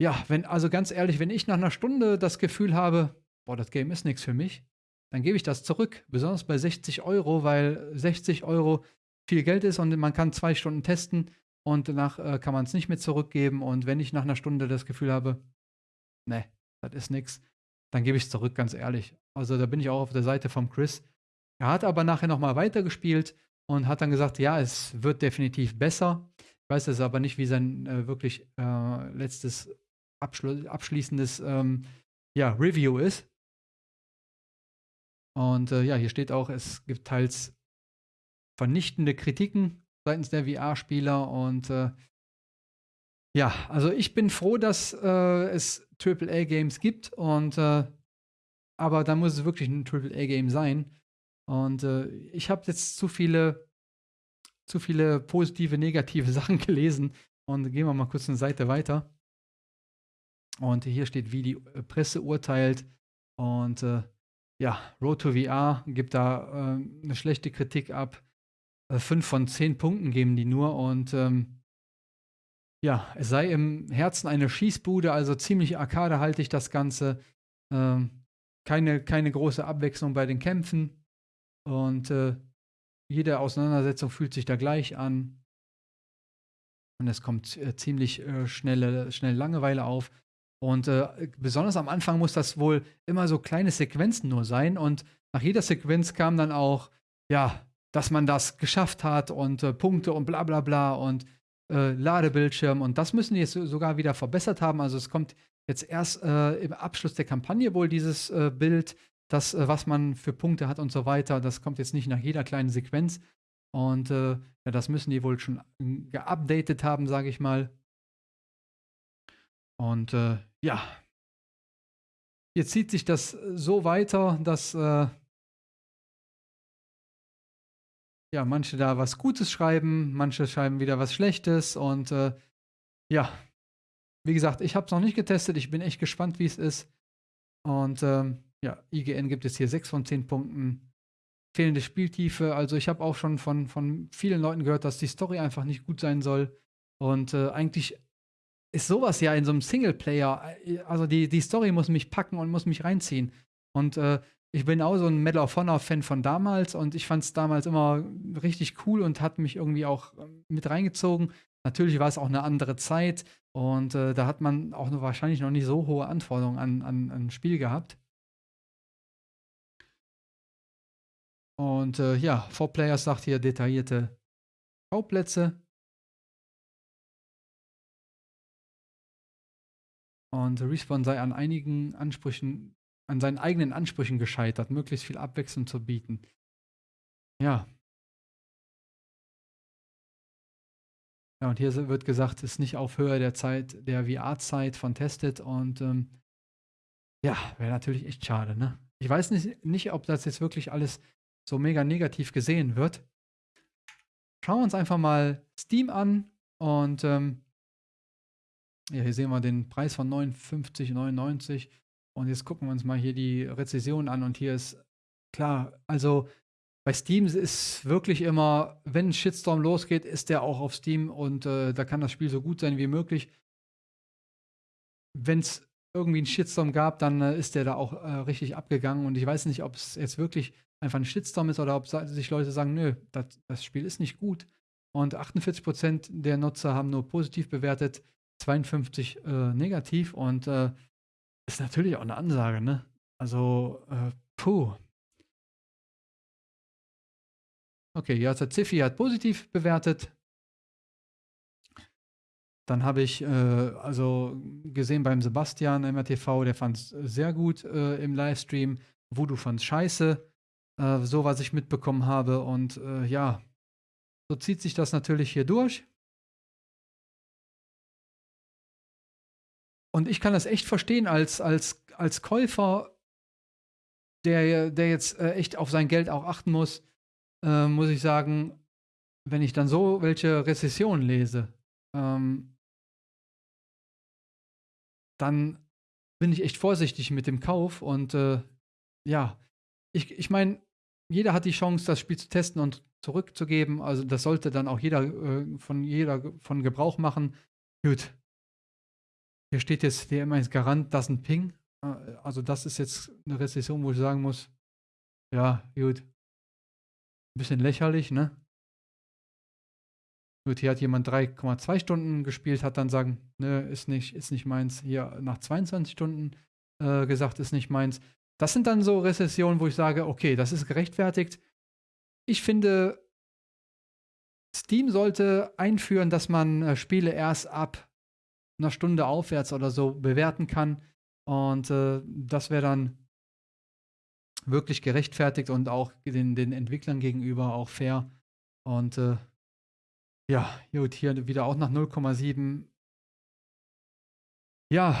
ja, wenn, also ganz ehrlich, wenn ich nach einer Stunde das Gefühl habe, boah, das Game ist nichts für mich, dann gebe ich das zurück. Besonders bei 60 Euro, weil 60 Euro viel Geld ist und man kann zwei Stunden testen und danach äh, kann man es nicht mehr zurückgeben. Und wenn ich nach einer Stunde das Gefühl habe, ne, das ist nichts, dann gebe ich es zurück, ganz ehrlich. Also da bin ich auch auf der Seite vom Chris. Er hat aber nachher nochmal weitergespielt und hat dann gesagt, ja, es wird definitiv besser. Ich weiß es aber nicht, wie sein äh, wirklich äh, letztes Abschlu abschließendes ähm, ja, Review ist. Und äh, ja, hier steht auch, es gibt teils vernichtende Kritiken seitens der VR-Spieler und äh, ja, also ich bin froh, dass äh, es AAA-Games gibt und äh, aber da muss es wirklich ein AAA-Game sein. Und äh, ich habe jetzt zu viele, zu viele positive, negative Sachen gelesen. Und gehen wir mal kurz eine Seite weiter. Und hier steht, wie die äh, Presse urteilt. Und äh, ja, Road to VR gibt da äh, eine schlechte Kritik ab. Äh, fünf von zehn Punkten geben die nur. Und ähm, ja, es sei im Herzen eine Schießbude, also ziemlich arkadehaltig das Ganze. Ähm, keine, keine große Abwechslung bei den Kämpfen. Und äh, jede Auseinandersetzung fühlt sich da gleich an. Und es kommt äh, ziemlich äh, schnelle, schnell Langeweile auf. Und äh, besonders am Anfang muss das wohl immer so kleine Sequenzen nur sein. Und nach jeder Sequenz kam dann auch, ja, dass man das geschafft hat und äh, Punkte und bla bla bla. Und äh, Ladebildschirm und das müssen die jetzt sogar wieder verbessert haben. Also es kommt jetzt erst äh, im Abschluss der Kampagne wohl dieses äh, Bild, das, äh, was man für Punkte hat und so weiter. Das kommt jetzt nicht nach jeder kleinen Sequenz. Und äh, ja, das müssen die wohl schon geupdatet haben, sage ich mal. Und äh, ja, jetzt zieht sich das so weiter, dass ja, manche da was Gutes schreiben, manche schreiben wieder was Schlechtes und äh, ja, wie gesagt, ich habe es noch nicht getestet, ich bin echt gespannt, wie es ist. Und ähm, ja, IGN gibt es hier 6 von 10 Punkten. Fehlende Spieltiefe, also ich habe auch schon von, von vielen Leuten gehört, dass die Story einfach nicht gut sein soll. Und äh, eigentlich ist sowas ja in so einem Singleplayer, äh, also die, die Story muss mich packen und muss mich reinziehen. Und äh, ich bin auch so ein Medal of Honor-Fan von damals und ich fand es damals immer richtig cool und hat mich irgendwie auch ähm, mit reingezogen. Natürlich war es auch eine andere Zeit und äh, da hat man auch noch wahrscheinlich noch nicht so hohe Anforderungen an, an, an Spiel gehabt. Und äh, ja, Four Players sagt hier detaillierte Schauplätze. Und Respawn sei an einigen Ansprüchen an seinen eigenen Ansprüchen gescheitert, möglichst viel Abwechslung zu bieten. Ja. Ja, und hier wird gesagt, es ist nicht auf Höhe der Zeit, der VR-Zeit von Tested und ähm, ja, wäre natürlich echt schade, ne? Ich weiß nicht, nicht, ob das jetzt wirklich alles so mega negativ gesehen wird. Schauen wir uns einfach mal Steam an und ähm, ja, hier sehen wir den Preis von 59,99 und jetzt gucken wir uns mal hier die Rezession an und hier ist klar, also bei Steam ist wirklich immer, wenn ein Shitstorm losgeht, ist der auch auf Steam und äh, da kann das Spiel so gut sein wie möglich. Wenn es irgendwie einen Shitstorm gab, dann äh, ist der da auch äh, richtig abgegangen und ich weiß nicht, ob es jetzt wirklich einfach ein Shitstorm ist oder ob sich Leute sagen, nö, das, das Spiel ist nicht gut. Und 48% der Nutzer haben nur positiv bewertet, 52 äh, negativ und äh, ist natürlich auch eine Ansage, ne? Also, äh, puh. Okay, ja, der Ziffi hat positiv bewertet. Dann habe ich äh, also gesehen beim Sebastian MRTV, der fand es sehr gut äh, im Livestream. Voodoo fand es scheiße, äh, so was ich mitbekommen habe. Und äh, ja, so zieht sich das natürlich hier durch. Und ich kann das echt verstehen als, als, als Käufer, der, der jetzt äh, echt auf sein Geld auch achten muss, äh, muss ich sagen, wenn ich dann so welche Rezessionen lese, ähm, dann bin ich echt vorsichtig mit dem Kauf und äh, ja, ich, ich meine, jeder hat die Chance, das Spiel zu testen und zurückzugeben. Also das sollte dann auch jeder äh, von jeder von Gebrauch machen. Gut, hier steht jetzt DMS Garant, das ist ein Ping. Äh, also das ist jetzt eine Rezession, wo ich sagen muss, ja, gut. Ein bisschen lächerlich, ne? Gut, hier hat jemand 3,2 Stunden gespielt, hat dann sagen, ne, ist nicht, ist nicht meins. Hier nach 22 Stunden äh, gesagt, ist nicht meins. Das sind dann so Rezessionen, wo ich sage, okay, das ist gerechtfertigt. Ich finde, Steam sollte einführen, dass man äh, Spiele erst ab einer Stunde aufwärts oder so bewerten kann. Und äh, das wäre dann wirklich gerechtfertigt und auch den, den Entwicklern gegenüber auch fair. Und äh, ja, gut, hier wieder auch nach 0,7. Ja,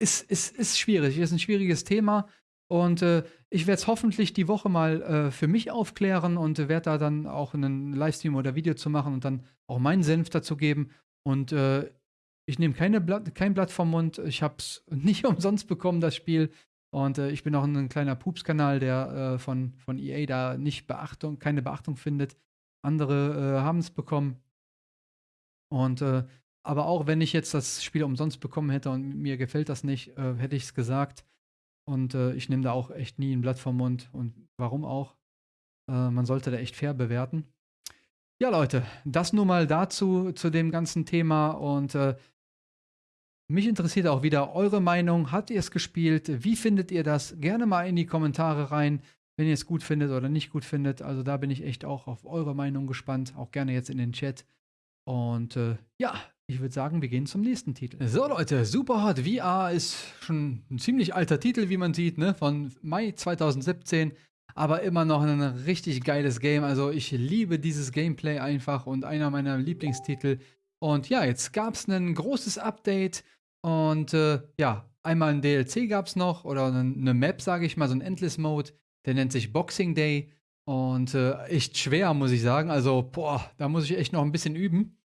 ist, ist, ist schwierig, ist ein schwieriges Thema. Und äh, ich werde es hoffentlich die Woche mal äh, für mich aufklären und äh, werde da dann auch einen Livestream oder Video zu machen und dann auch meinen Senf dazu geben. Und äh, ich nehme Blatt, kein Blatt vom Mund. Ich habe es nicht umsonst bekommen, das Spiel. Und äh, ich bin auch ein kleiner Pups-Kanal, der äh, von, von EA da nicht Beachtung, keine Beachtung findet. Andere äh, haben es bekommen. Und äh, aber auch wenn ich jetzt das Spiel umsonst bekommen hätte und mir gefällt das nicht, äh, hätte ich es gesagt. Und äh, ich nehme da auch echt nie ein Blatt vom Mund. Und warum auch? man sollte da echt fair bewerten. Ja, Leute, das nur mal dazu, zu dem ganzen Thema. Und äh, mich interessiert auch wieder eure Meinung. Habt ihr es gespielt? Wie findet ihr das? Gerne mal in die Kommentare rein, wenn ihr es gut findet oder nicht gut findet. Also da bin ich echt auch auf eure Meinung gespannt. Auch gerne jetzt in den Chat. Und äh, ja, ich würde sagen, wir gehen zum nächsten Titel. So Leute, Superhot VR ist schon ein ziemlich alter Titel, wie man sieht, ne? von Mai 2017. Aber immer noch ein richtig geiles Game. Also ich liebe dieses Gameplay einfach und einer meiner Lieblingstitel. Und ja, jetzt gab es ein großes Update und äh, ja, einmal ein DLC gab es noch oder eine Map, sage ich mal, so ein Endless Mode. Der nennt sich Boxing Day und äh, echt schwer, muss ich sagen. Also, boah, da muss ich echt noch ein bisschen üben.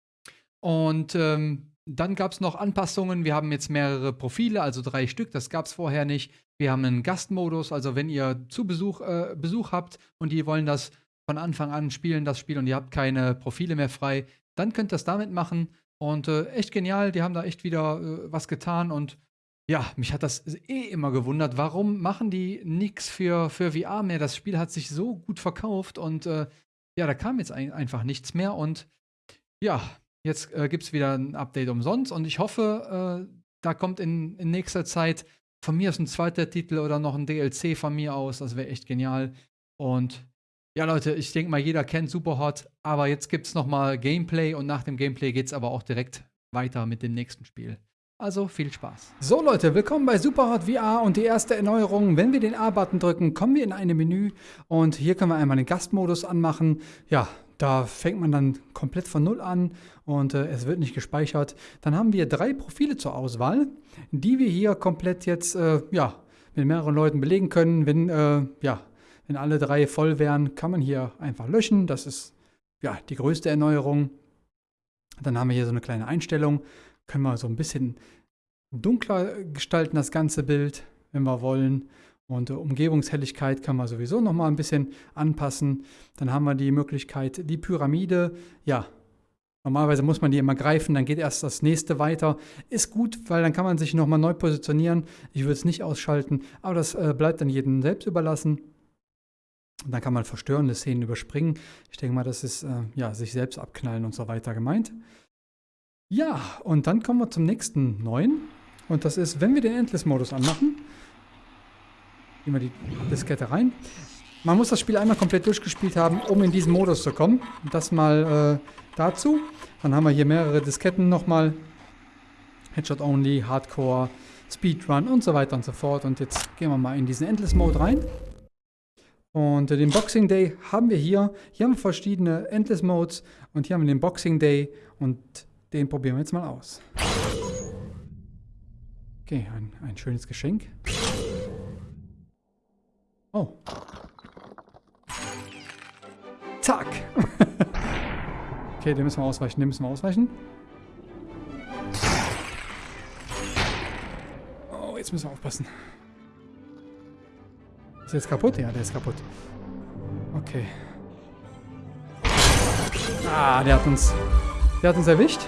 Und ähm, dann gab es noch Anpassungen. Wir haben jetzt mehrere Profile, also drei Stück. Das gab es vorher nicht. Wir haben einen Gastmodus, also wenn ihr zu Besuch, äh, Besuch habt und die wollen das von Anfang an spielen, das Spiel, und ihr habt keine Profile mehr frei, dann könnt ihr das damit machen. Und äh, echt genial, die haben da echt wieder äh, was getan und ja, mich hat das eh immer gewundert, warum machen die nichts für, für VR mehr? Das Spiel hat sich so gut verkauft und äh, ja, da kam jetzt ein, einfach nichts mehr und ja, jetzt äh, gibt es wieder ein Update umsonst und ich hoffe, äh, da kommt in, in nächster Zeit von mir aus ein zweiter Titel oder noch ein DLC von mir aus, das wäre echt genial und ja, Leute, ich denke mal, jeder kennt Superhot, aber jetzt gibt es nochmal Gameplay und nach dem Gameplay geht es aber auch direkt weiter mit dem nächsten Spiel. Also viel Spaß. So Leute, willkommen bei Superhot VR und die erste Erneuerung. Wenn wir den A-Button drücken, kommen wir in ein Menü und hier können wir einmal den Gastmodus anmachen. Ja, da fängt man dann komplett von Null an und äh, es wird nicht gespeichert. Dann haben wir drei Profile zur Auswahl, die wir hier komplett jetzt, äh, ja, mit mehreren Leuten belegen können. Wenn, äh, ja, wenn alle drei voll wären, kann man hier einfach löschen. Das ist ja die größte Erneuerung. Dann haben wir hier so eine kleine Einstellung. Können wir so ein bisschen dunkler gestalten, das ganze Bild, wenn wir wollen. Und äh, Umgebungshelligkeit kann man sowieso nochmal ein bisschen anpassen. Dann haben wir die Möglichkeit, die Pyramide, ja, normalerweise muss man die immer greifen, dann geht erst das nächste weiter. Ist gut, weil dann kann man sich nochmal neu positionieren. Ich würde es nicht ausschalten, aber das äh, bleibt dann jedem selbst überlassen. Und dann kann man verstörende Szenen überspringen. Ich denke mal, das ist äh, ja, sich selbst abknallen und so weiter gemeint. Ja, und dann kommen wir zum nächsten neuen. Und das ist, wenn wir den Endless-Modus anmachen, Gehen wir die Diskette rein. Man muss das Spiel einmal komplett durchgespielt haben, um in diesen Modus zu kommen. Das mal äh, dazu. Dann haben wir hier mehrere Disketten nochmal. Headshot Only, Hardcore, Speedrun und so weiter und so fort. Und jetzt gehen wir mal in diesen Endless Mode rein. Und äh, den Boxing Day haben wir hier. Hier haben wir verschiedene Endless Modes und hier haben wir den Boxing Day und den probieren wir jetzt mal aus. Okay, ein, ein schönes Geschenk. Oh. Zack. okay, den müssen wir ausweichen, den müssen wir ausweichen. Oh, jetzt müssen wir aufpassen. Ist der jetzt kaputt? Ja, der ist kaputt. Okay. Ah, der hat uns... Der hat uns erwischt.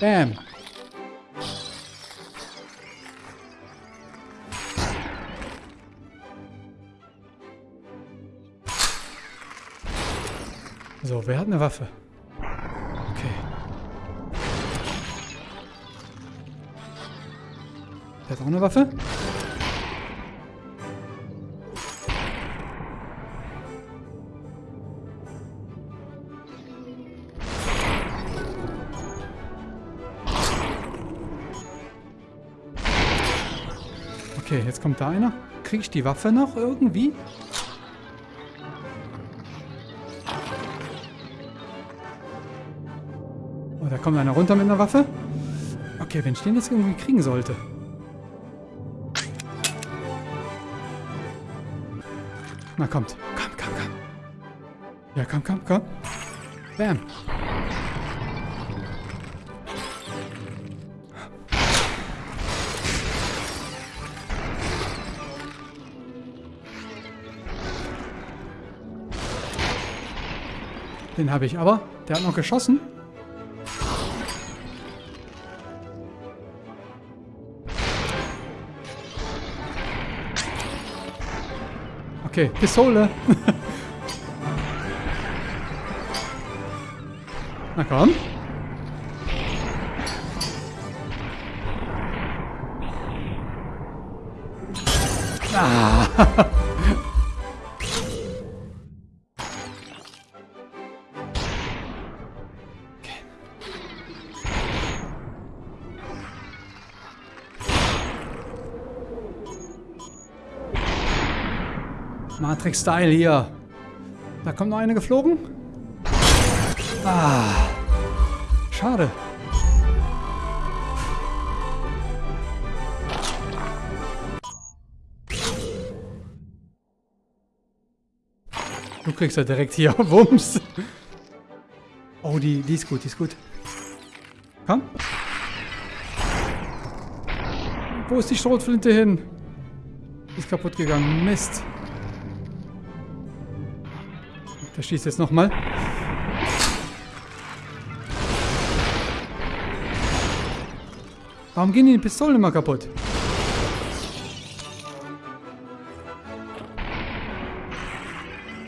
Bam. So, wer hat eine Waffe? Okay. Der hat auch eine Waffe? Kommt da einer. Kriege ich die Waffe noch irgendwie? kommt einer runter mit einer Waffe. Okay, wenn ich den jetzt irgendwie kriegen sollte. Na, kommt. Komm, komm, komm. Ja, komm, komm, komm. Bam. Den habe ich aber. Der hat noch geschossen. Okay, Pistole. Na komm. Ah. Matrix-Style hier. Da kommt noch eine geflogen. Ah. Schade. Du kriegst ja direkt hier Wumms. Oh, die, die ist gut, die ist gut. Komm. Wo ist die Schrotflinte hin? Ist kaputt gegangen. Mist. Der schießt jetzt nochmal. Warum gehen die Pistolen immer kaputt?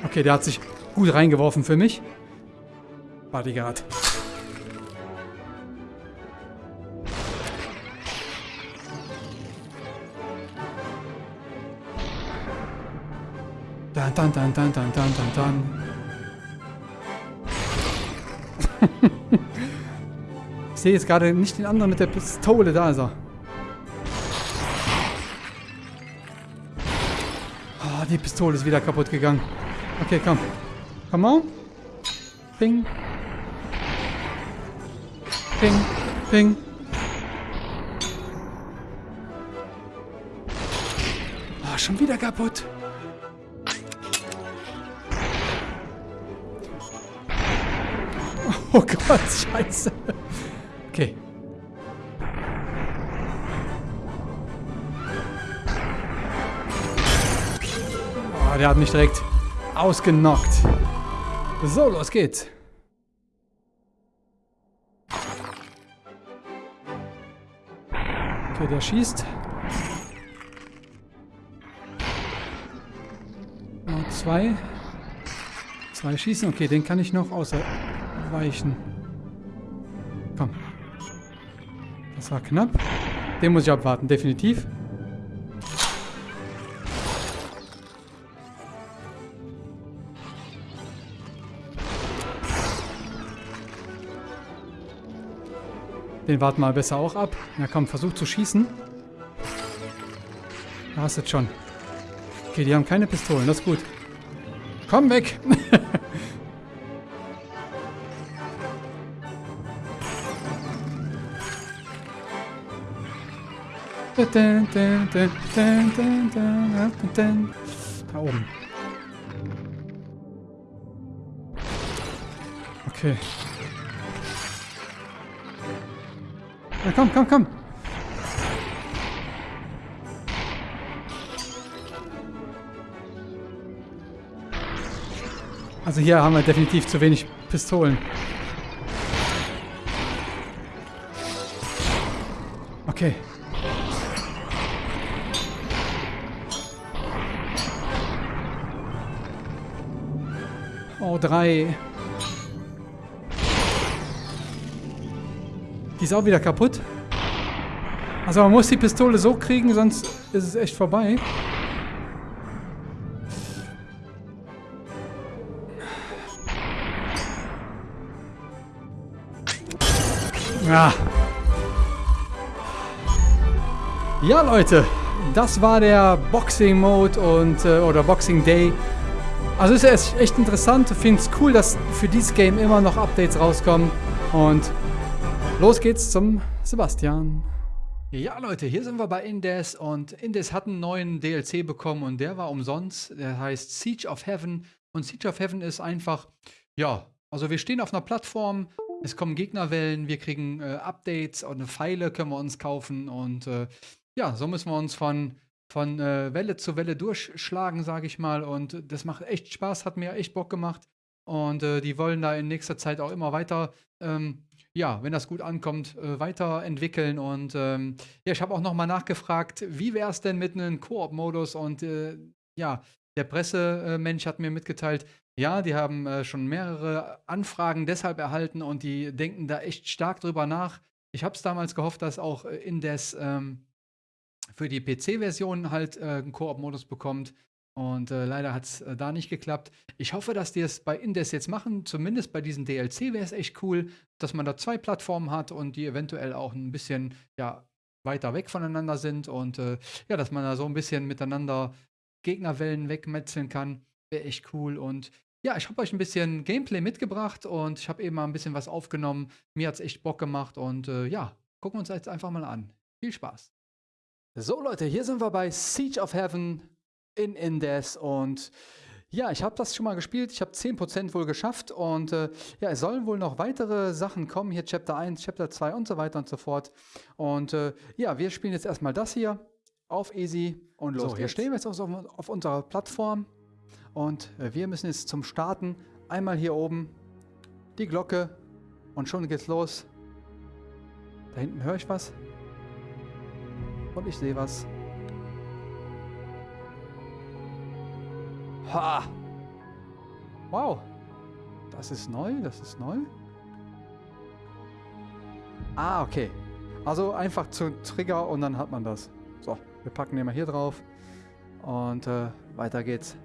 Okay, der hat sich gut reingeworfen für mich. Bodyguard. Dann, dann, dann, dann, dann, dann, dann, dann. ich sehe jetzt gerade nicht den anderen mit der Pistole. Da ist er. Oh, die Pistole ist wieder kaputt gegangen. Okay, komm. Komm on. Ping. Ping. Ping. Oh, schon wieder kaputt. Oh Gott, scheiße. Okay. Oh, der hat mich direkt ausgenockt. So, los geht's. Okay, der schießt. Noch zwei. Zwei schießen. Okay, den kann ich noch ausweichen. Komm. Das war knapp. Den muss ich abwarten, definitiv. Den warten wir besser auch ab. Na komm, versuch zu schießen. Da hast du es schon. Okay, die haben keine Pistolen, das ist gut. Komm weg! da oben. Okay. Na komm, komm, komm. Also hier haben wir definitiv zu wenig Pistolen. Okay. Oh, drei. Die ist auch wieder kaputt. Also man muss die Pistole so kriegen, sonst ist es echt vorbei. Ja. Ja, Leute. Das war der Boxing Mode und äh, oder Boxing Day. Also ist ja echt interessant. Ich finde es cool, dass für dieses Game immer noch Updates rauskommen. Und Los geht's zum Sebastian. Ja, Leute, hier sind wir bei Indes und Indes hat einen neuen DLC bekommen und der war umsonst. Der heißt Siege of Heaven und Siege of Heaven ist einfach, ja, also wir stehen auf einer Plattform, es kommen Gegnerwellen, wir kriegen äh, Updates und Pfeile können wir uns kaufen und äh, ja, so müssen wir uns von, von äh, Welle zu Welle durchschlagen, sage ich mal und das macht echt Spaß, hat mir echt Bock gemacht und äh, die wollen da in nächster Zeit auch immer weiter ähm, ja, wenn das gut ankommt, äh, weiterentwickeln. Und ähm, ja, ich habe auch nochmal nachgefragt, wie wäre es denn mit einem Koop-Modus? Und äh, ja, der Pressemensch hat mir mitgeteilt, ja, die haben äh, schon mehrere Anfragen deshalb erhalten und die denken da echt stark drüber nach. Ich habe es damals gehofft, dass auch äh, Indes ähm, für die PC-Version halt äh, einen Koop-Modus bekommt. Und äh, leider hat es äh, da nicht geklappt. Ich hoffe, dass die es bei Indes jetzt machen. Zumindest bei diesem DLC wäre es echt cool, dass man da zwei Plattformen hat und die eventuell auch ein bisschen ja, weiter weg voneinander sind. Und äh, ja, dass man da so ein bisschen miteinander Gegnerwellen wegmetzeln kann. Wäre echt cool. Und ja, ich habe euch ein bisschen Gameplay mitgebracht und ich habe eben mal ein bisschen was aufgenommen. Mir hat es echt Bock gemacht und äh, ja, gucken wir uns jetzt einfach mal an. Viel Spaß. So Leute, hier sind wir bei Siege of Heaven in Indes und ja, ich habe das schon mal gespielt. Ich habe 10% wohl geschafft und äh, ja, es sollen wohl noch weitere Sachen kommen. Hier Chapter 1, Chapter 2 und so weiter und so fort. Und äh, ja, wir spielen jetzt erstmal das hier auf Easy und los. So, hier stehen wir jetzt auf, auf unserer Plattform und äh, wir müssen jetzt zum Starten einmal hier oben die Glocke und schon geht's los. Da hinten höre ich was und ich sehe was. Ha! Wow. Das ist neu, das ist neu. Ah, okay. Also einfach zu Trigger und dann hat man das. So, wir packen den mal hier drauf. Und äh, weiter geht's.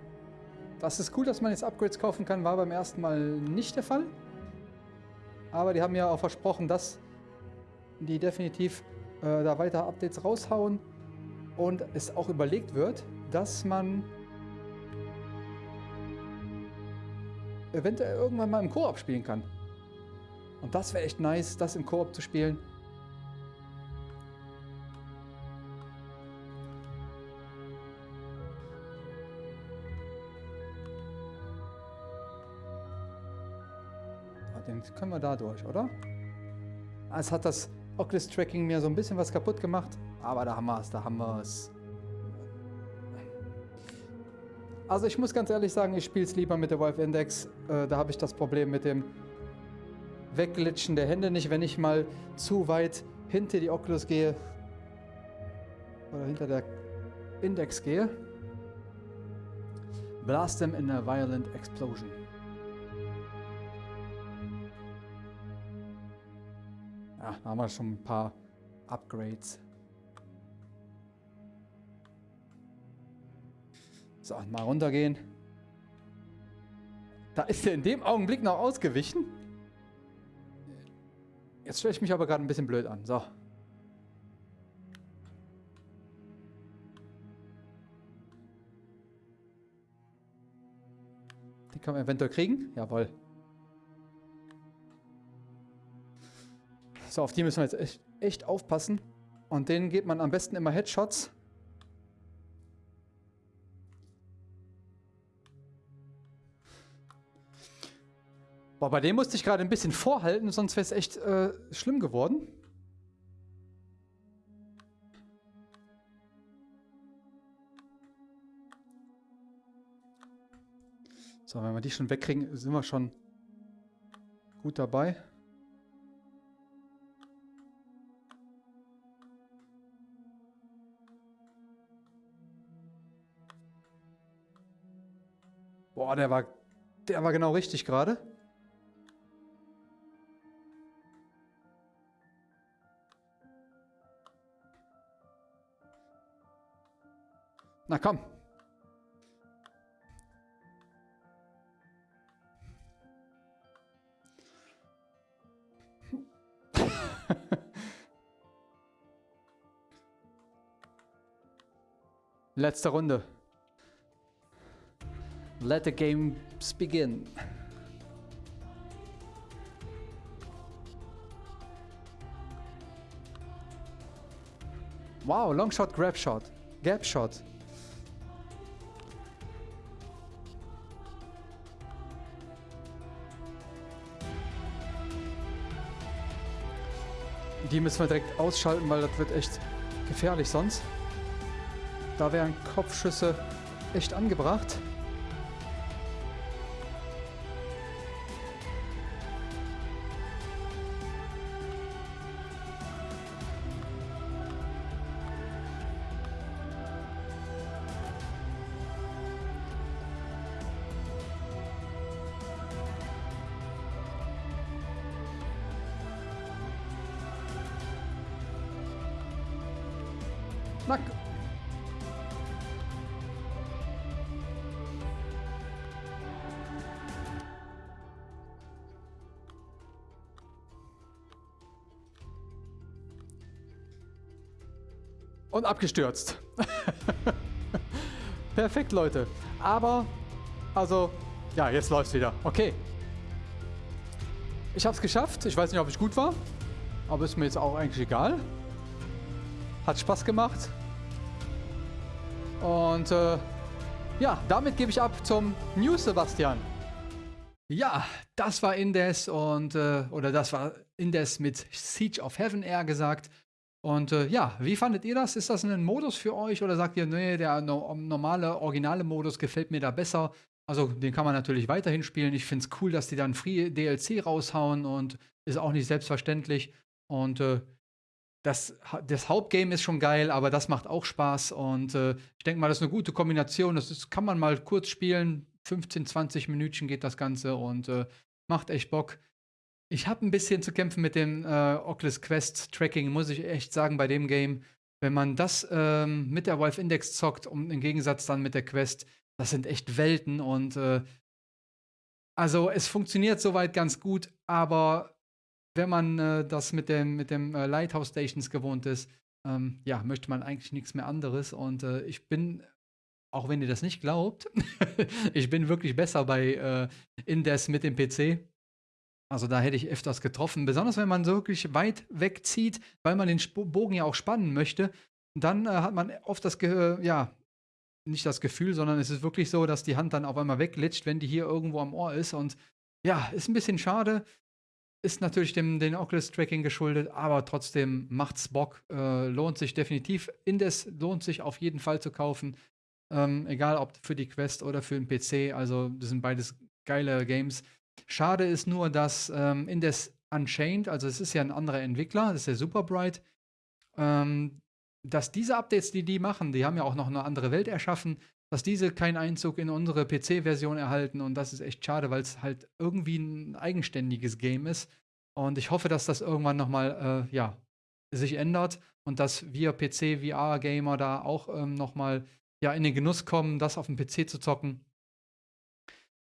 Das ist cool, dass man jetzt Upgrades kaufen kann. War beim ersten Mal nicht der Fall. Aber die haben ja auch versprochen, dass die definitiv äh, da weiter Updates raushauen und es auch überlegt wird, dass man eventuell irgendwann mal im Koop spielen kann. Und das wäre echt nice, das im Koop zu spielen. Ah, den können wir da durch, oder? Ah, es hat das Oculus Tracking mir so ein bisschen was kaputt gemacht, aber da haben wir es, da haben wir es. Also ich muss ganz ehrlich sagen, ich spiele es lieber mit der Valve Index. Äh, da habe ich das Problem mit dem Wegglitschen der Hände nicht, wenn ich mal zu weit hinter die Oculus gehe oder hinter der Index gehe. Blast them in a violent explosion. Da haben wir schon ein paar Upgrades. So, mal runtergehen. Da ist er in dem Augenblick noch ausgewichen. Jetzt stelle ich mich aber gerade ein bisschen blöd an. So. Die kann man eventuell kriegen. Jawohl. So, auf die müssen wir jetzt echt, echt aufpassen. Und denen geht man am besten immer Headshots. Boah, bei dem musste ich gerade ein bisschen vorhalten, sonst wäre es echt äh, schlimm geworden. So, wenn wir die schon wegkriegen, sind wir schon gut dabei. Boah, der war, der war genau richtig gerade. Na komm. Letzte Runde. Let the games begin. Wow, long shot, grab shot, gap shot. Die müssen wir direkt ausschalten, weil das wird echt gefährlich sonst. Da wären Kopfschüsse echt angebracht. Und abgestürzt. Perfekt, Leute. Aber, also, ja, jetzt läuft's wieder. Okay. Ich hab's geschafft. Ich weiß nicht, ob ich gut war. Aber ist mir jetzt auch eigentlich egal. Hat Spaß gemacht. Und äh, ja, damit gebe ich ab zum News, Sebastian. Ja, das war Indes und äh, oder das war Indes mit Siege of Heaven eher gesagt. Und äh, ja, wie fandet ihr das? Ist das ein Modus für euch oder sagt ihr, nee, der no normale, originale Modus gefällt mir da besser? Also den kann man natürlich weiterhin spielen. Ich finde es cool, dass die dann Free DLC raushauen und ist auch nicht selbstverständlich. Und äh, das, das Hauptgame ist schon geil, aber das macht auch Spaß. Und äh, ich denke mal, das ist eine gute Kombination. Das ist, kann man mal kurz spielen. 15, 20 Minuten geht das Ganze und äh, macht echt Bock. Ich habe ein bisschen zu kämpfen mit dem äh, Oculus Quest Tracking, muss ich echt sagen, bei dem Game. Wenn man das ähm, mit der Valve Index zockt und im Gegensatz dann mit der Quest, das sind echt Welten und äh, also es funktioniert soweit ganz gut, aber wenn man äh, das mit dem, mit dem äh, Lighthouse Stations gewohnt ist, ähm, ja, möchte man eigentlich nichts mehr anderes. Und äh, ich bin, auch wenn ihr das nicht glaubt, ich bin wirklich besser bei äh, Indes mit dem PC. Also da hätte ich öfters getroffen. Besonders wenn man so wirklich weit wegzieht, weil man den Bogen ja auch spannen möchte. Dann äh, hat man oft das, Ge ja, nicht das Gefühl, sondern es ist wirklich so, dass die Hand dann auf einmal weglitscht, wenn die hier irgendwo am Ohr ist. Und ja, ist ein bisschen schade. ist natürlich dem den Oculus Tracking geschuldet, aber trotzdem macht's Bock, äh, lohnt sich definitiv. Indes lohnt sich auf jeden Fall zu kaufen, ähm, egal ob für die Quest oder für den PC. Also das sind beides geile Games. Schade ist nur, dass ähm, Indes Unchained, also es ist ja ein anderer Entwickler, das ist der Superbright, ähm, dass diese Updates, die die machen, die haben ja auch noch eine andere Welt erschaffen, dass diese keinen Einzug in unsere PC-Version erhalten und das ist echt schade, weil es halt irgendwie ein eigenständiges Game ist und ich hoffe, dass das irgendwann nochmal, äh, ja, sich ändert und dass wir PC-VR-Gamer da auch ähm, nochmal ja, in den Genuss kommen, das auf dem PC zu zocken.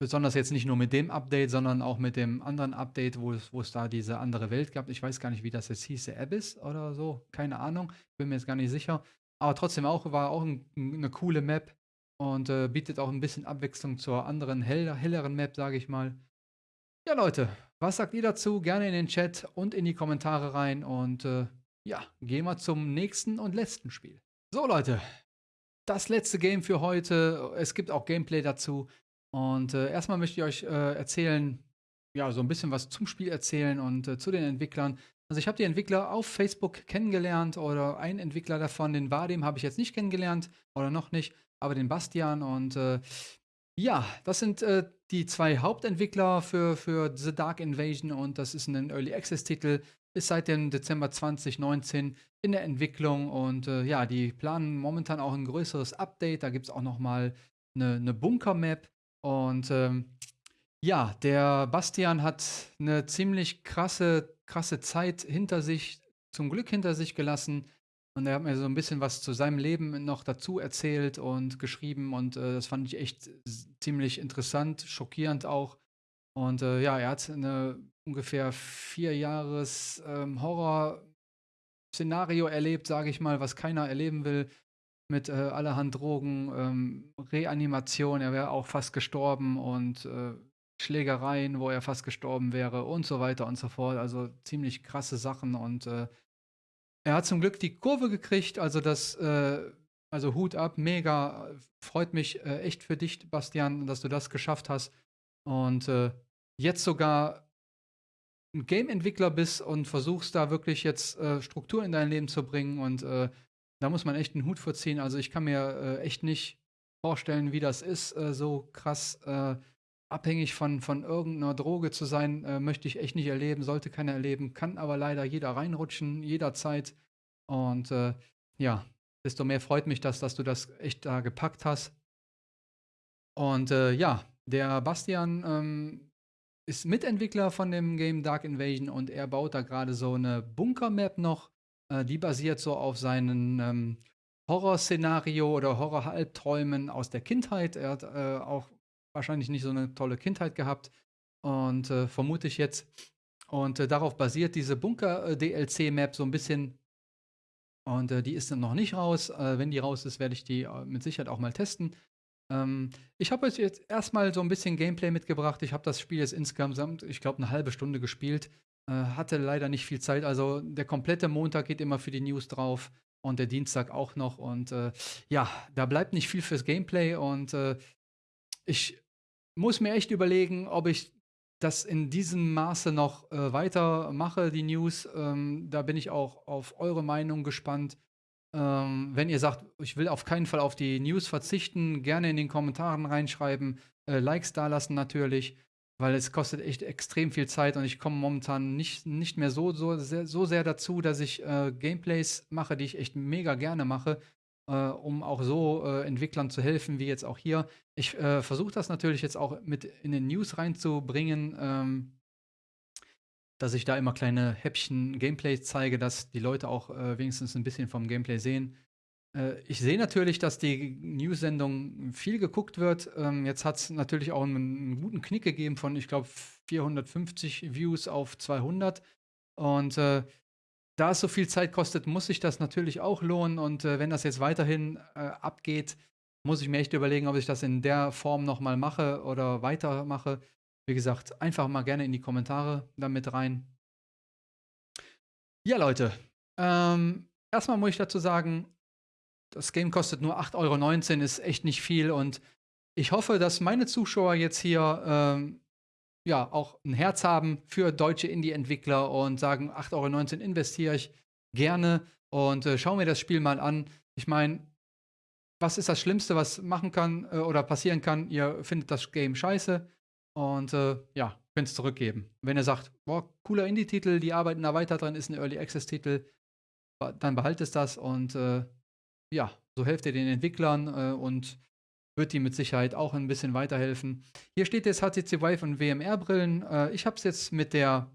Besonders jetzt nicht nur mit dem Update, sondern auch mit dem anderen Update, wo es, wo es da diese andere Welt gab. Ich weiß gar nicht, wie das jetzt hieß, Abyss oder so. Keine Ahnung. Bin mir jetzt gar nicht sicher. Aber trotzdem auch, war auch ein, eine coole Map und äh, bietet auch ein bisschen Abwechslung zur anderen, hell, helleren Map, sage ich mal. Ja, Leute, was sagt ihr dazu? Gerne in den Chat und in die Kommentare rein. Und äh, ja, gehen wir zum nächsten und letzten Spiel. So, Leute, das letzte Game für heute. Es gibt auch Gameplay dazu. Und äh, erstmal möchte ich euch äh, erzählen, ja, so ein bisschen was zum Spiel erzählen und äh, zu den Entwicklern. Also ich habe die Entwickler auf Facebook kennengelernt oder ein Entwickler davon, den Vadim, habe ich jetzt nicht kennengelernt oder noch nicht, aber den Bastian und äh, ja, das sind äh, die zwei Hauptentwickler für, für The Dark Invasion und das ist ein Early Access Titel, ist seit dem Dezember 2019 in der Entwicklung und äh, ja, die planen momentan auch ein größeres Update, da gibt es auch noch mal eine, eine Bunker-Map und ähm, ja, der Bastian hat eine ziemlich krasse, krasse Zeit hinter sich, zum Glück hinter sich gelassen. Und er hat mir so ein bisschen was zu seinem Leben noch dazu erzählt und geschrieben. Und äh, das fand ich echt ziemlich interessant, schockierend auch. Und äh, ja, er hat eine ungefähr vier Jahres ähm, Horror-Szenario erlebt, sage ich mal, was keiner erleben will mit äh, allerhand Drogen, ähm, Reanimation, er wäre auch fast gestorben und äh, Schlägereien, wo er fast gestorben wäre und so weiter und so fort. Also ziemlich krasse Sachen und äh, er hat zum Glück die Kurve gekriegt, also das, äh, also Hut ab, mega, freut mich äh, echt für dich, Bastian, dass du das geschafft hast und äh, jetzt sogar ein Game-Entwickler bist und versuchst da wirklich jetzt Struktur in dein Leben zu bringen und da muss man echt einen Hut vorziehen. Also ich kann mir äh, echt nicht vorstellen, wie das ist, äh, so krass äh, abhängig von, von irgendeiner Droge zu sein, äh, möchte ich echt nicht erleben, sollte keiner erleben, kann aber leider jeder reinrutschen, jederzeit. Und äh, ja, desto mehr freut mich das, dass du das echt da gepackt hast. Und äh, ja, der Bastian ähm, ist Mitentwickler von dem Game Dark Invasion und er baut da gerade so eine Bunker-Map noch äh, die basiert so auf seinen ähm, Horrorszenario oder Horror-Halbträumen aus der Kindheit. Er hat äh, auch wahrscheinlich nicht so eine tolle Kindheit gehabt und äh, vermute ich jetzt. Und äh, darauf basiert diese Bunker-DLC-Map so ein bisschen. Und äh, die ist dann noch nicht raus. Äh, wenn die raus ist, werde ich die mit Sicherheit auch mal testen. Ähm, ich habe euch jetzt erstmal so ein bisschen Gameplay mitgebracht. Ich habe das Spiel jetzt insgesamt, ich glaube, eine halbe Stunde gespielt. Äh, hatte leider nicht viel Zeit. Also der komplette Montag geht immer für die News drauf und der Dienstag auch noch. Und äh, ja, da bleibt nicht viel fürs Gameplay. Und äh, ich muss mir echt überlegen, ob ich das in diesem Maße noch äh, weitermache, die News. Ähm, da bin ich auch auf eure Meinung gespannt. Ähm, wenn ihr sagt, ich will auf keinen Fall auf die News verzichten, gerne in den Kommentaren reinschreiben, äh, Likes dalassen natürlich weil es kostet echt extrem viel Zeit und ich komme momentan nicht, nicht mehr so, so, sehr, so sehr dazu, dass ich äh, Gameplays mache, die ich echt mega gerne mache, äh, um auch so äh, Entwicklern zu helfen, wie jetzt auch hier. Ich äh, versuche das natürlich jetzt auch mit in den News reinzubringen, ähm, dass ich da immer kleine Häppchen Gameplay zeige, dass die Leute auch äh, wenigstens ein bisschen vom Gameplay sehen. Äh, ich sehe natürlich, dass die News-Sendung viel geguckt wird. Ähm, jetzt hat es natürlich auch einen, guten Knick gegeben von, ich glaube, 450 Views auf 200. Und äh, da es so viel Zeit kostet, muss sich das natürlich auch lohnen. Und äh, wenn das jetzt weiterhin äh, abgeht, muss ich mir echt überlegen, ob ich das in der Form nochmal mache oder weitermache. Wie gesagt, einfach mal gerne in die Kommentare damit rein. Ja, Leute. Ähm, erstmal muss ich dazu sagen, das Game kostet nur 8,19 Euro, ist echt nicht viel. Und ich hoffe, dass meine Zuschauer jetzt hier ähm, ja auch ein Herz haben für deutsche Indie-Entwickler und sagen, 8,19 Euro investiere ich gerne und äh, schau mir das Spiel mal an. Ich meine, was ist das Schlimmste, was machen kann äh, oder passieren kann? Ihr findet das Game scheiße und äh, ja, könnt es zurückgeben. Wenn ihr sagt, boah, cooler Indie-Titel, die arbeiten da weiter dran, ist ein Early Access-Titel, dann behaltet das und äh, ja, so helft ihr den Entwicklern äh, und wird die mit Sicherheit auch ein bisschen weiterhelfen. Hier steht jetzt HTC Vive und WMR-Brillen. Äh, ich habe es jetzt mit der,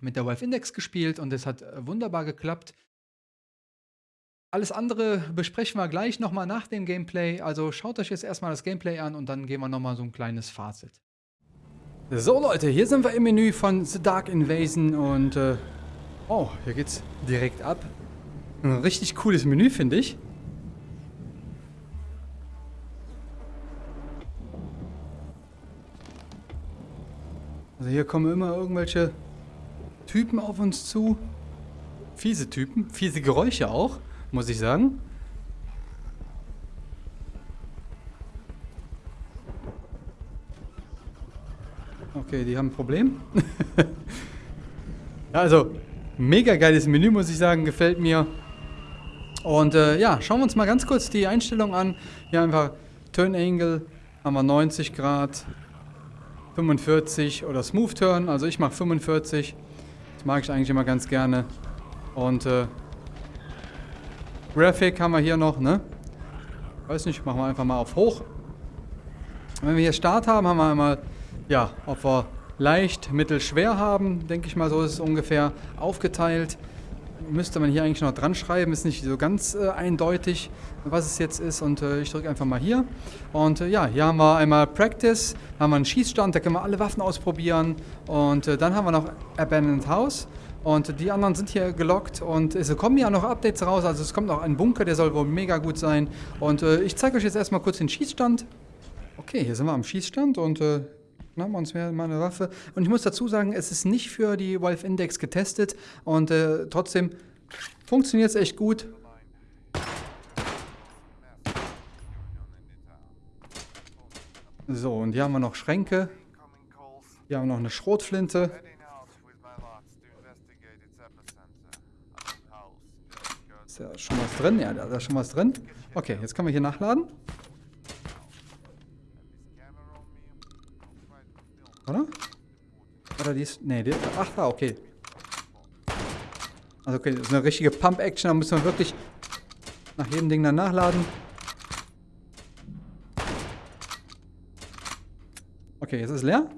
mit der Vive Index gespielt und es hat äh, wunderbar geklappt. Alles andere besprechen wir gleich nochmal nach dem Gameplay. Also schaut euch jetzt erstmal das Gameplay an und dann gehen wir nochmal so ein kleines Fazit. So Leute, hier sind wir im Menü von The Dark Invasion und äh, oh, hier geht's direkt ab. Ein richtig cooles Menü, finde ich. Also hier kommen immer irgendwelche Typen auf uns zu. Fiese Typen, fiese Geräusche auch, muss ich sagen. Okay, die haben ein Problem. also, mega geiles Menü, muss ich sagen, gefällt mir. Und äh, ja, schauen wir uns mal ganz kurz die Einstellung an. Hier einfach Turn Angle, haben wir 90 Grad, 45 oder Smooth Turn. Also ich mache 45. Das mag ich eigentlich immer ganz gerne. Und äh, Graphic haben wir hier noch, ne? Weiß nicht, machen wir einfach mal auf hoch. Wenn wir hier Start haben, haben wir einmal, ja, ob wir leicht, mittel, schwer haben, denke ich mal, so ist es ungefähr aufgeteilt müsste man hier eigentlich noch dran schreiben. Ist nicht so ganz äh, eindeutig, was es jetzt ist. Und äh, ich drücke einfach mal hier. Und äh, ja, hier haben wir einmal Practice, haben wir einen Schießstand, da können wir alle Waffen ausprobieren. Und äh, dann haben wir noch Abandoned House. Und die anderen sind hier gelockt und es kommen ja noch Updates raus. Also es kommt noch ein Bunker, der soll wohl mega gut sein. Und äh, ich zeige euch jetzt erstmal kurz den Schießstand. Okay, hier sind wir am Schießstand und wir uns mal eine Waffe. Und ich muss dazu sagen, es ist nicht für die Valve Index getestet und äh, trotzdem funktioniert es echt gut. So, und hier haben wir noch Schränke. Hier haben wir noch eine Schrotflinte. Ist ja schon was drin? Ja, da ist schon was drin. Okay, jetzt können wir hier nachladen. Oder? Oder die ist... Ne, die... Ach, da, okay. Also okay, das ist eine richtige Pump-Action. Da müssen wir wirklich nach jedem Ding dann nachladen. Okay, jetzt ist leer.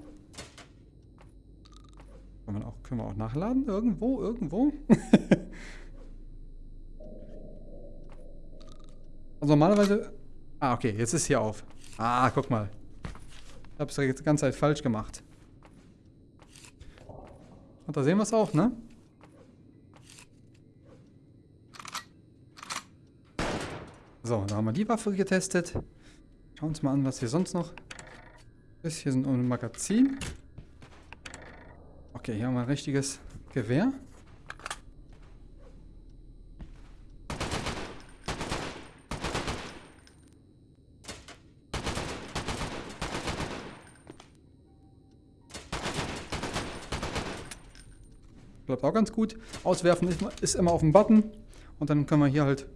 Können wir auch, können wir auch nachladen? Irgendwo, irgendwo? also normalerweise... Ah, okay, jetzt ist hier auf. Ah, guck mal. Ich habe es die ganze Zeit falsch gemacht. Und da sehen wir es auch, ne? So, da haben wir die Waffe getestet. Schauen wir uns mal an, was hier sonst noch ist. Hier sind ein Magazin. Okay, hier haben wir ein richtiges Gewehr. Klappt auch ganz gut. Auswerfen ist immer auf dem Button. Und dann können wir hier halt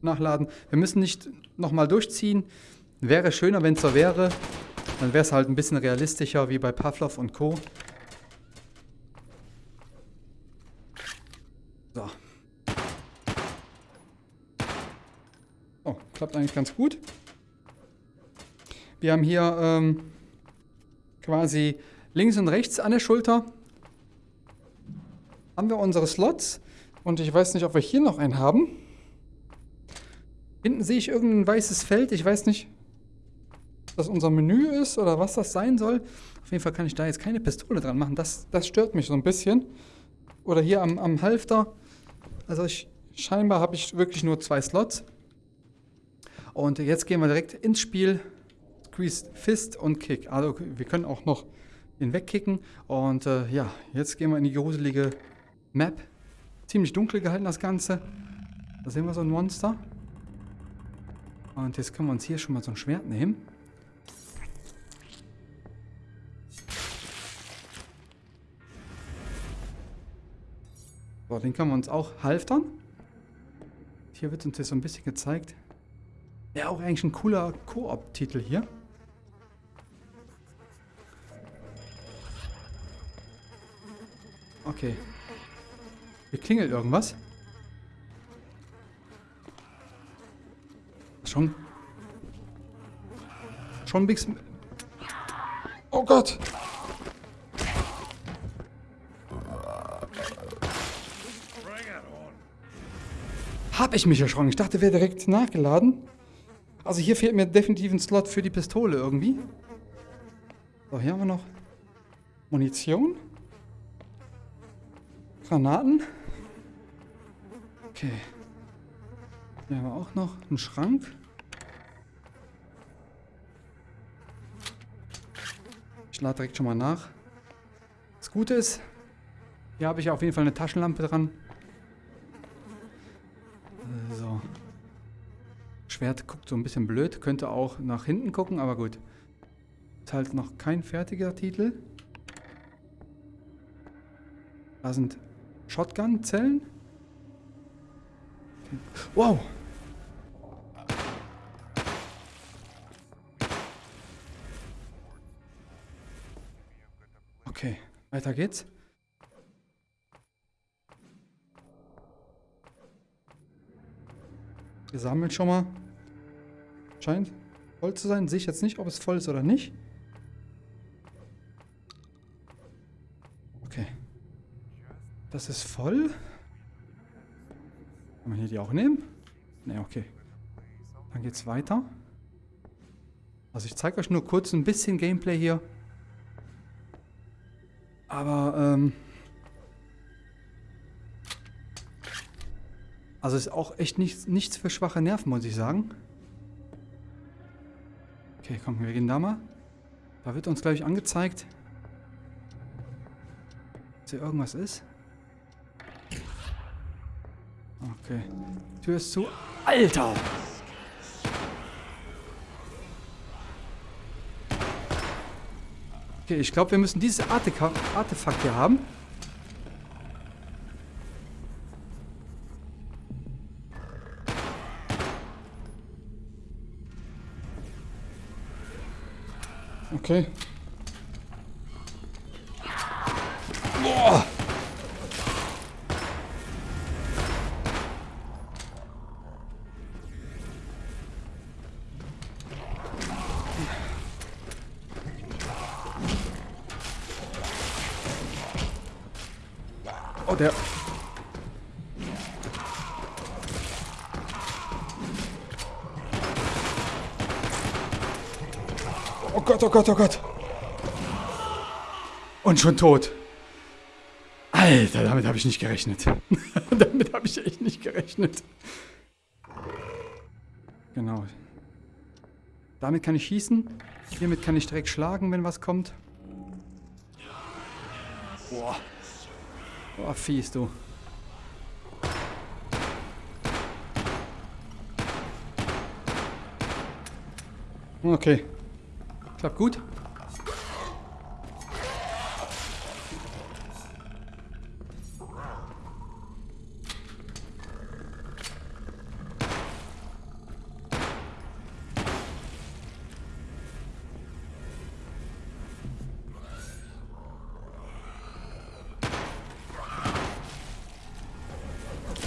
nachladen. Wir müssen nicht nochmal durchziehen. Wäre schöner, wenn es so wäre. Dann wäre es halt ein bisschen realistischer wie bei Pavlov und Co. So. Oh, klappt eigentlich ganz gut. Wir haben hier ähm, quasi links und rechts an der Schulter haben wir unsere Slots. Und ich weiß nicht, ob wir hier noch einen haben. Hinten sehe ich irgendein weißes Feld. Ich weiß nicht, ob das unser Menü ist oder was das sein soll. Auf jeden Fall kann ich da jetzt keine Pistole dran machen. Das, das stört mich so ein bisschen. Oder hier am, am Halfter. Also ich, scheinbar habe ich wirklich nur zwei Slots. Und jetzt gehen wir direkt ins Spiel. Squeeze Fist und Kick. Also wir können auch noch den wegkicken. Und äh, ja, jetzt gehen wir in die gruselige Map. Ziemlich dunkel gehalten das Ganze. Da sehen wir so ein Monster. Und jetzt können wir uns hier schon mal so ein Schwert nehmen. So, den können wir uns auch halftern. Hier wird uns jetzt so ein bisschen gezeigt. Ja, auch eigentlich ein cooler Koop-Titel hier. Okay, hier klingelt irgendwas. Schon. Schon Big. Oh Gott! Hab ich mich erschrocken. Ich dachte, wäre direkt nachgeladen. Also hier fehlt mir definitiv ein Slot für die Pistole irgendwie. So, hier haben wir noch Munition. Granaten. Okay. Hier haben wir auch noch einen Schrank. Ich lade direkt schon mal nach. Das Gute ist, hier habe ich auf jeden Fall eine Taschenlampe dran. So. Schwert guckt so ein bisschen blöd, könnte auch nach hinten gucken, aber gut. Ist halt noch kein fertiger Titel. Da sind Shotgun-Zellen. Wow! Okay, weiter geht's. Wir sammeln schon mal. Scheint voll zu sein. Sehe ich jetzt nicht, ob es voll ist oder nicht. Okay. Das ist voll. Kann man hier die auch nehmen? Ne, okay. Dann geht's weiter. Also ich zeige euch nur kurz ein bisschen Gameplay hier. Aber, ähm... Also ist auch echt nichts, nichts für schwache Nerven, muss ich sagen. Okay, komm, wir gehen da mal. Da wird uns, glaube ich, angezeigt, dass hier irgendwas ist. Okay. Tür ist zu. Alter! Okay, ich glaube, wir müssen dieses Artefakt hier haben. Okay. Gott, oh Gott. Und schon tot. Alter, damit habe ich nicht gerechnet. damit habe ich echt nicht gerechnet. Genau. Damit kann ich schießen. Hiermit kann ich direkt schlagen, wenn was kommt. Boah. Boah, fies, du. Okay. Klappt gut.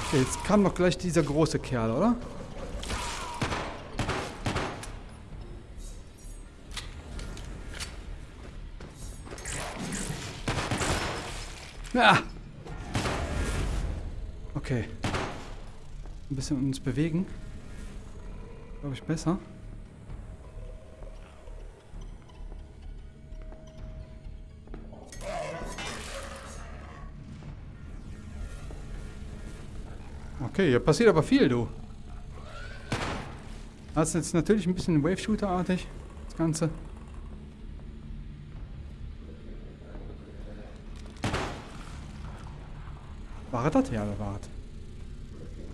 Okay, jetzt kam doch gleich dieser große Kerl, oder? Bisschen uns bewegen. Glaube ich besser. Okay, hier passiert aber viel, du. Das ist jetzt natürlich ein bisschen Wave-Shooter-artig, das Ganze. War das? Ja, da war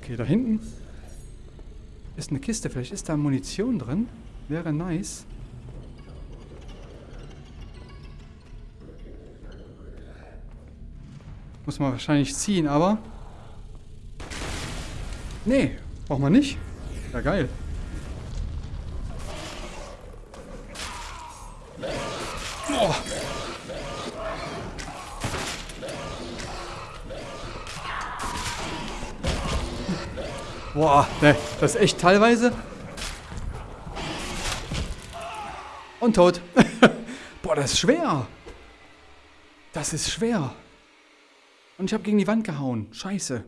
Okay, da hinten ist eine Kiste. Vielleicht ist da Munition drin. Wäre nice. Muss man wahrscheinlich ziehen, aber... Nee, braucht man nicht. Ja, geil. Ne, das ist echt teilweise. Und tot. Boah, das ist schwer. Das ist schwer. Und ich habe gegen die Wand gehauen. Scheiße.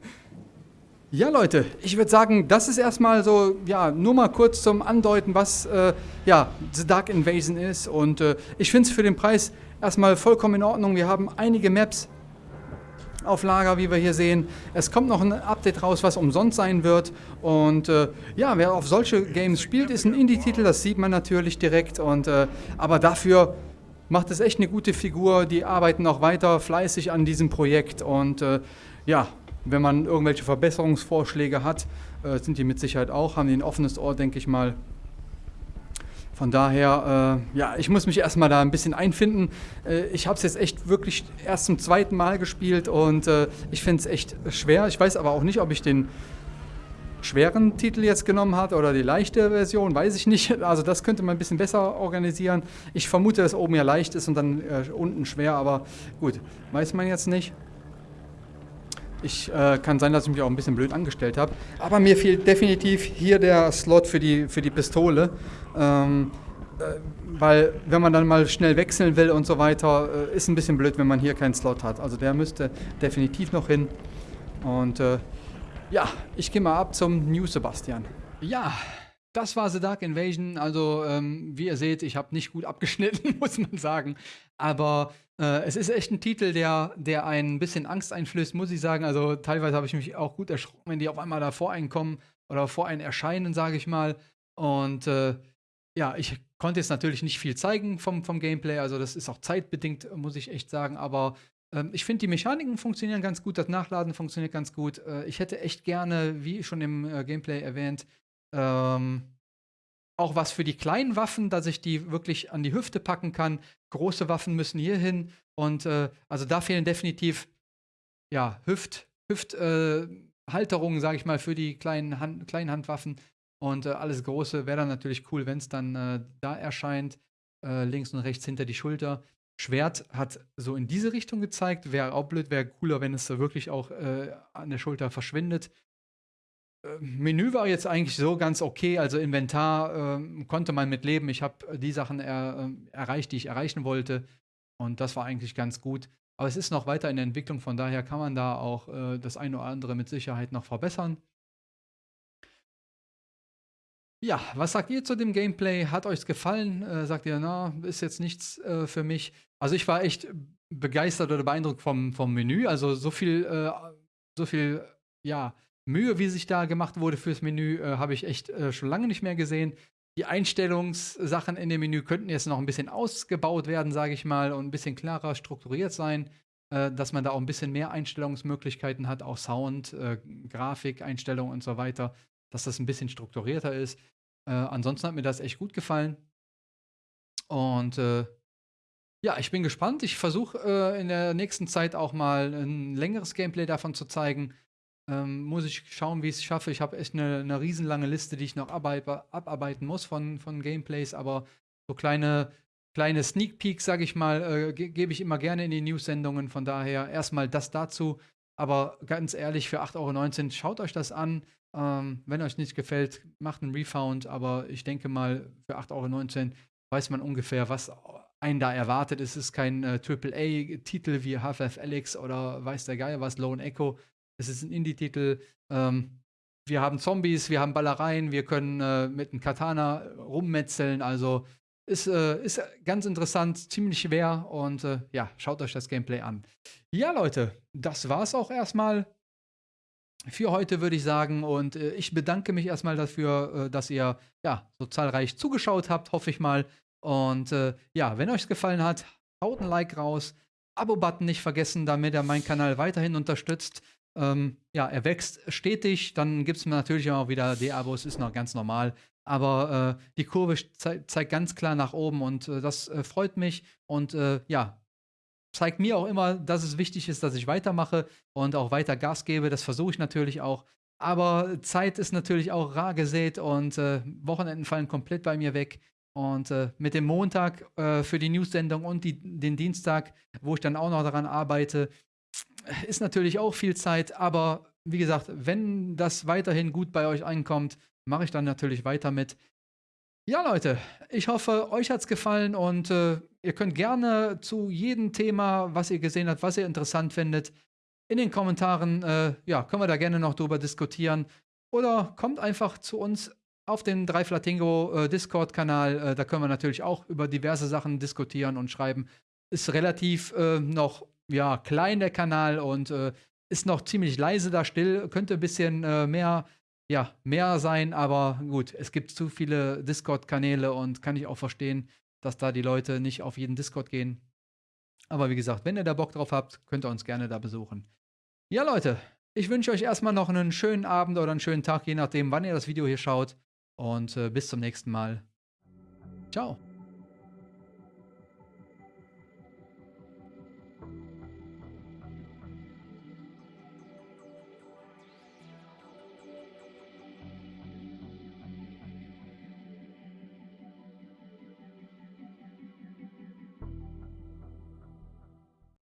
ja, Leute, ich würde sagen, das ist erstmal so, ja, nur mal kurz zum Andeuten, was, äh, ja, The Dark Invasion ist. Und äh, ich finde es für den Preis erstmal vollkommen in Ordnung. Wir haben einige Maps auf Lager, wie wir hier sehen. Es kommt noch ein Update raus, was umsonst sein wird. Und äh, ja, wer auf solche Games spielt, ist ein Indie-Titel, das sieht man natürlich direkt. Und, äh, aber dafür macht es echt eine gute Figur. Die arbeiten auch weiter fleißig an diesem Projekt. Und äh, ja, wenn man irgendwelche Verbesserungsvorschläge hat, äh, sind die mit Sicherheit auch, haben die ein offenes Ohr, denke ich mal. Von daher, äh, ja, ich muss mich erstmal da ein bisschen einfinden. Äh, ich habe es jetzt echt wirklich erst zum zweiten Mal gespielt und äh, ich finde es echt schwer. Ich weiß aber auch nicht, ob ich den schweren Titel jetzt genommen hat oder die leichte Version, weiß ich nicht. Also das könnte man ein bisschen besser organisieren. Ich vermute, dass oben ja leicht ist und dann äh, unten schwer, aber gut, weiß man jetzt nicht. Ich äh, kann sein, dass ich mich auch ein bisschen blöd angestellt habe. Aber mir fehlt definitiv hier der Slot für die, für die Pistole. Ähm, äh, weil wenn man dann mal schnell wechseln will und so weiter, äh, ist ein bisschen blöd, wenn man hier keinen Slot hat. Also der müsste definitiv noch hin. Und äh, ja, ich gehe mal ab zum New Sebastian. Ja, das war The Dark Invasion. Also, ähm, wie ihr seht, ich habe nicht gut abgeschnitten, muss man sagen. Aber äh, es ist echt ein Titel, der, der ein bisschen Angst einflößt, muss ich sagen. Also, teilweise habe ich mich auch gut erschrocken, wenn die auf einmal da vor einen kommen oder vor einen erscheinen, sage ich mal. Und äh, ja, ich konnte jetzt natürlich nicht viel zeigen vom, vom Gameplay. Also, das ist auch zeitbedingt, muss ich echt sagen. Aber ähm, ich finde, die Mechaniken funktionieren ganz gut, das Nachladen funktioniert ganz gut. Äh, ich hätte echt gerne, wie schon im äh, Gameplay erwähnt, ähm, auch was für die kleinen Waffen, dass ich die wirklich an die Hüfte packen kann. Große Waffen müssen hier hin. Und äh, also da fehlen definitiv ja, Hüft, Hüfthalterungen, äh, sage ich mal, für die kleinen, Hand, kleinen Handwaffen. Und äh, alles Große wäre dann natürlich cool, wenn es dann äh, da erscheint. links und rechts hinter die Schulter. Schwert hat so in diese Richtung gezeigt. Wäre auch blöd, wäre cooler, wenn es wirklich auch äh, an der Schulter verschwindet. Äh, Menü war jetzt eigentlich so ganz okay. Also Inventar äh, konnte man mit leben. Ich habe die Sachen er, äh, erreicht, die ich erreichen wollte. Und das war eigentlich ganz gut. Aber es ist noch weiter in der Entwicklung, von daher kann man da auch äh, das eine oder andere mit Sicherheit noch verbessern. Ja, was sagt ihr zu dem Gameplay? Hat euch gefallen? Äh, sagt ihr, na, ist jetzt nichts äh, für mich? Also ich war echt begeistert oder beeindruckt vom, vom Menü. Also so viel, äh, so viel, ja, Mühe, wie sich da gemacht wurde fürs Menü, äh, habe ich echt äh, schon lange nicht mehr gesehen. Die Einstellungssachen in dem Menü könnten jetzt noch ein bisschen ausgebaut werden, sage ich mal, und ein bisschen klarer strukturiert sein, äh, dass man da auch ein bisschen mehr Einstellungsmöglichkeiten hat, auch Sound, Grafik, Einstellungen und so weiter dass das ein bisschen strukturierter ist. Äh, ansonsten hat mir das echt gut gefallen. Und äh, ja, ich bin gespannt. Ich versuche äh, in der nächsten Zeit auch mal ein längeres Gameplay davon zu zeigen. Ähm, muss ich schauen, wie ich es schaffe. Ich habe echt eine, eine riesenlange Liste, die ich noch abarbeiten muss von, von Gameplays, aber so kleine, kleine Sneak Peeks, sage ich mal, äh, ge gebe ich immer gerne in die News-Sendungen. Von daher erstmal das dazu. Aber ganz ehrlich, für 8,19 Euro, schaut euch das an. Ähm, wenn euch nicht gefällt, macht einen Refound, aber ich denke mal, für 8,19 Euro weiß man ungefähr, was einen da erwartet. Es ist kein äh, AAA-Titel wie Half-Life Alyx oder weiß der Geier was, Lone Echo. Es ist ein Indie-Titel. Ähm, wir haben Zombies, wir haben Ballereien, wir können äh, mit einem Katana rummetzeln. Also ist, äh, ist ganz interessant, ziemlich schwer und äh, ja, schaut euch das Gameplay an. Ja, Leute, das war's auch erstmal für heute, würde ich sagen. Und äh, ich bedanke mich erstmal dafür, äh, dass ihr ja so zahlreich zugeschaut habt, hoffe ich mal. Und äh, ja, wenn euch es gefallen hat, haut ein Like raus. Abo-Button nicht vergessen, damit ihr meinen Kanal weiterhin unterstützt. Ähm, ja, er wächst stetig. Dann gibt es natürlich auch wieder D-Abos, ist noch ganz normal. Aber äh, die Kurve ze zeigt ganz klar nach oben und äh, das äh, freut mich. Und ja, zeigt mir auch immer, dass es wichtig ist, dass ich weitermache und auch weiter Gas gebe. Das versuche ich natürlich auch. Aber Zeit ist natürlich auch rar gesät und äh, Wochenenden fallen komplett bei mir weg. Und äh, mit dem Montag äh, für die News-Sendung und die, den Dienstag, wo ich dann auch noch daran arbeite, ist natürlich auch viel Zeit. Aber wie gesagt, wenn das weiterhin gut bei euch ankommt, mache ich dann natürlich weiter mit. Ja, Leute, ich hoffe, euch hat es gefallen und äh, ihr könnt gerne zu jedem Thema, was ihr gesehen habt, was ihr interessant findet, in den Kommentaren, äh, ja, können wir da gerne noch drüber diskutieren. Oder kommt einfach zu uns auf den Dreiflatingo äh, Discord-Kanal. Äh, da können wir natürlich auch über diverse Sachen diskutieren und schreiben. Ist relativ äh, noch ja, klein der Kanal und äh, ist noch ziemlich leise da still. Könnte ein bisschen äh, mehr, ja, mehr sein, aber gut, es gibt zu viele Discord-Kanäle und kann ich auch verstehen, dass da die Leute nicht auf jeden Discord gehen. Aber wie gesagt, wenn ihr da Bock drauf habt, könnt ihr uns gerne da besuchen. Ja, Leute, ich wünsche euch erstmal noch einen schönen Abend oder einen schönen Tag, je nachdem, wann ihr das Video hier schaut. Und äh, bis zum nächsten Mal. Ciao.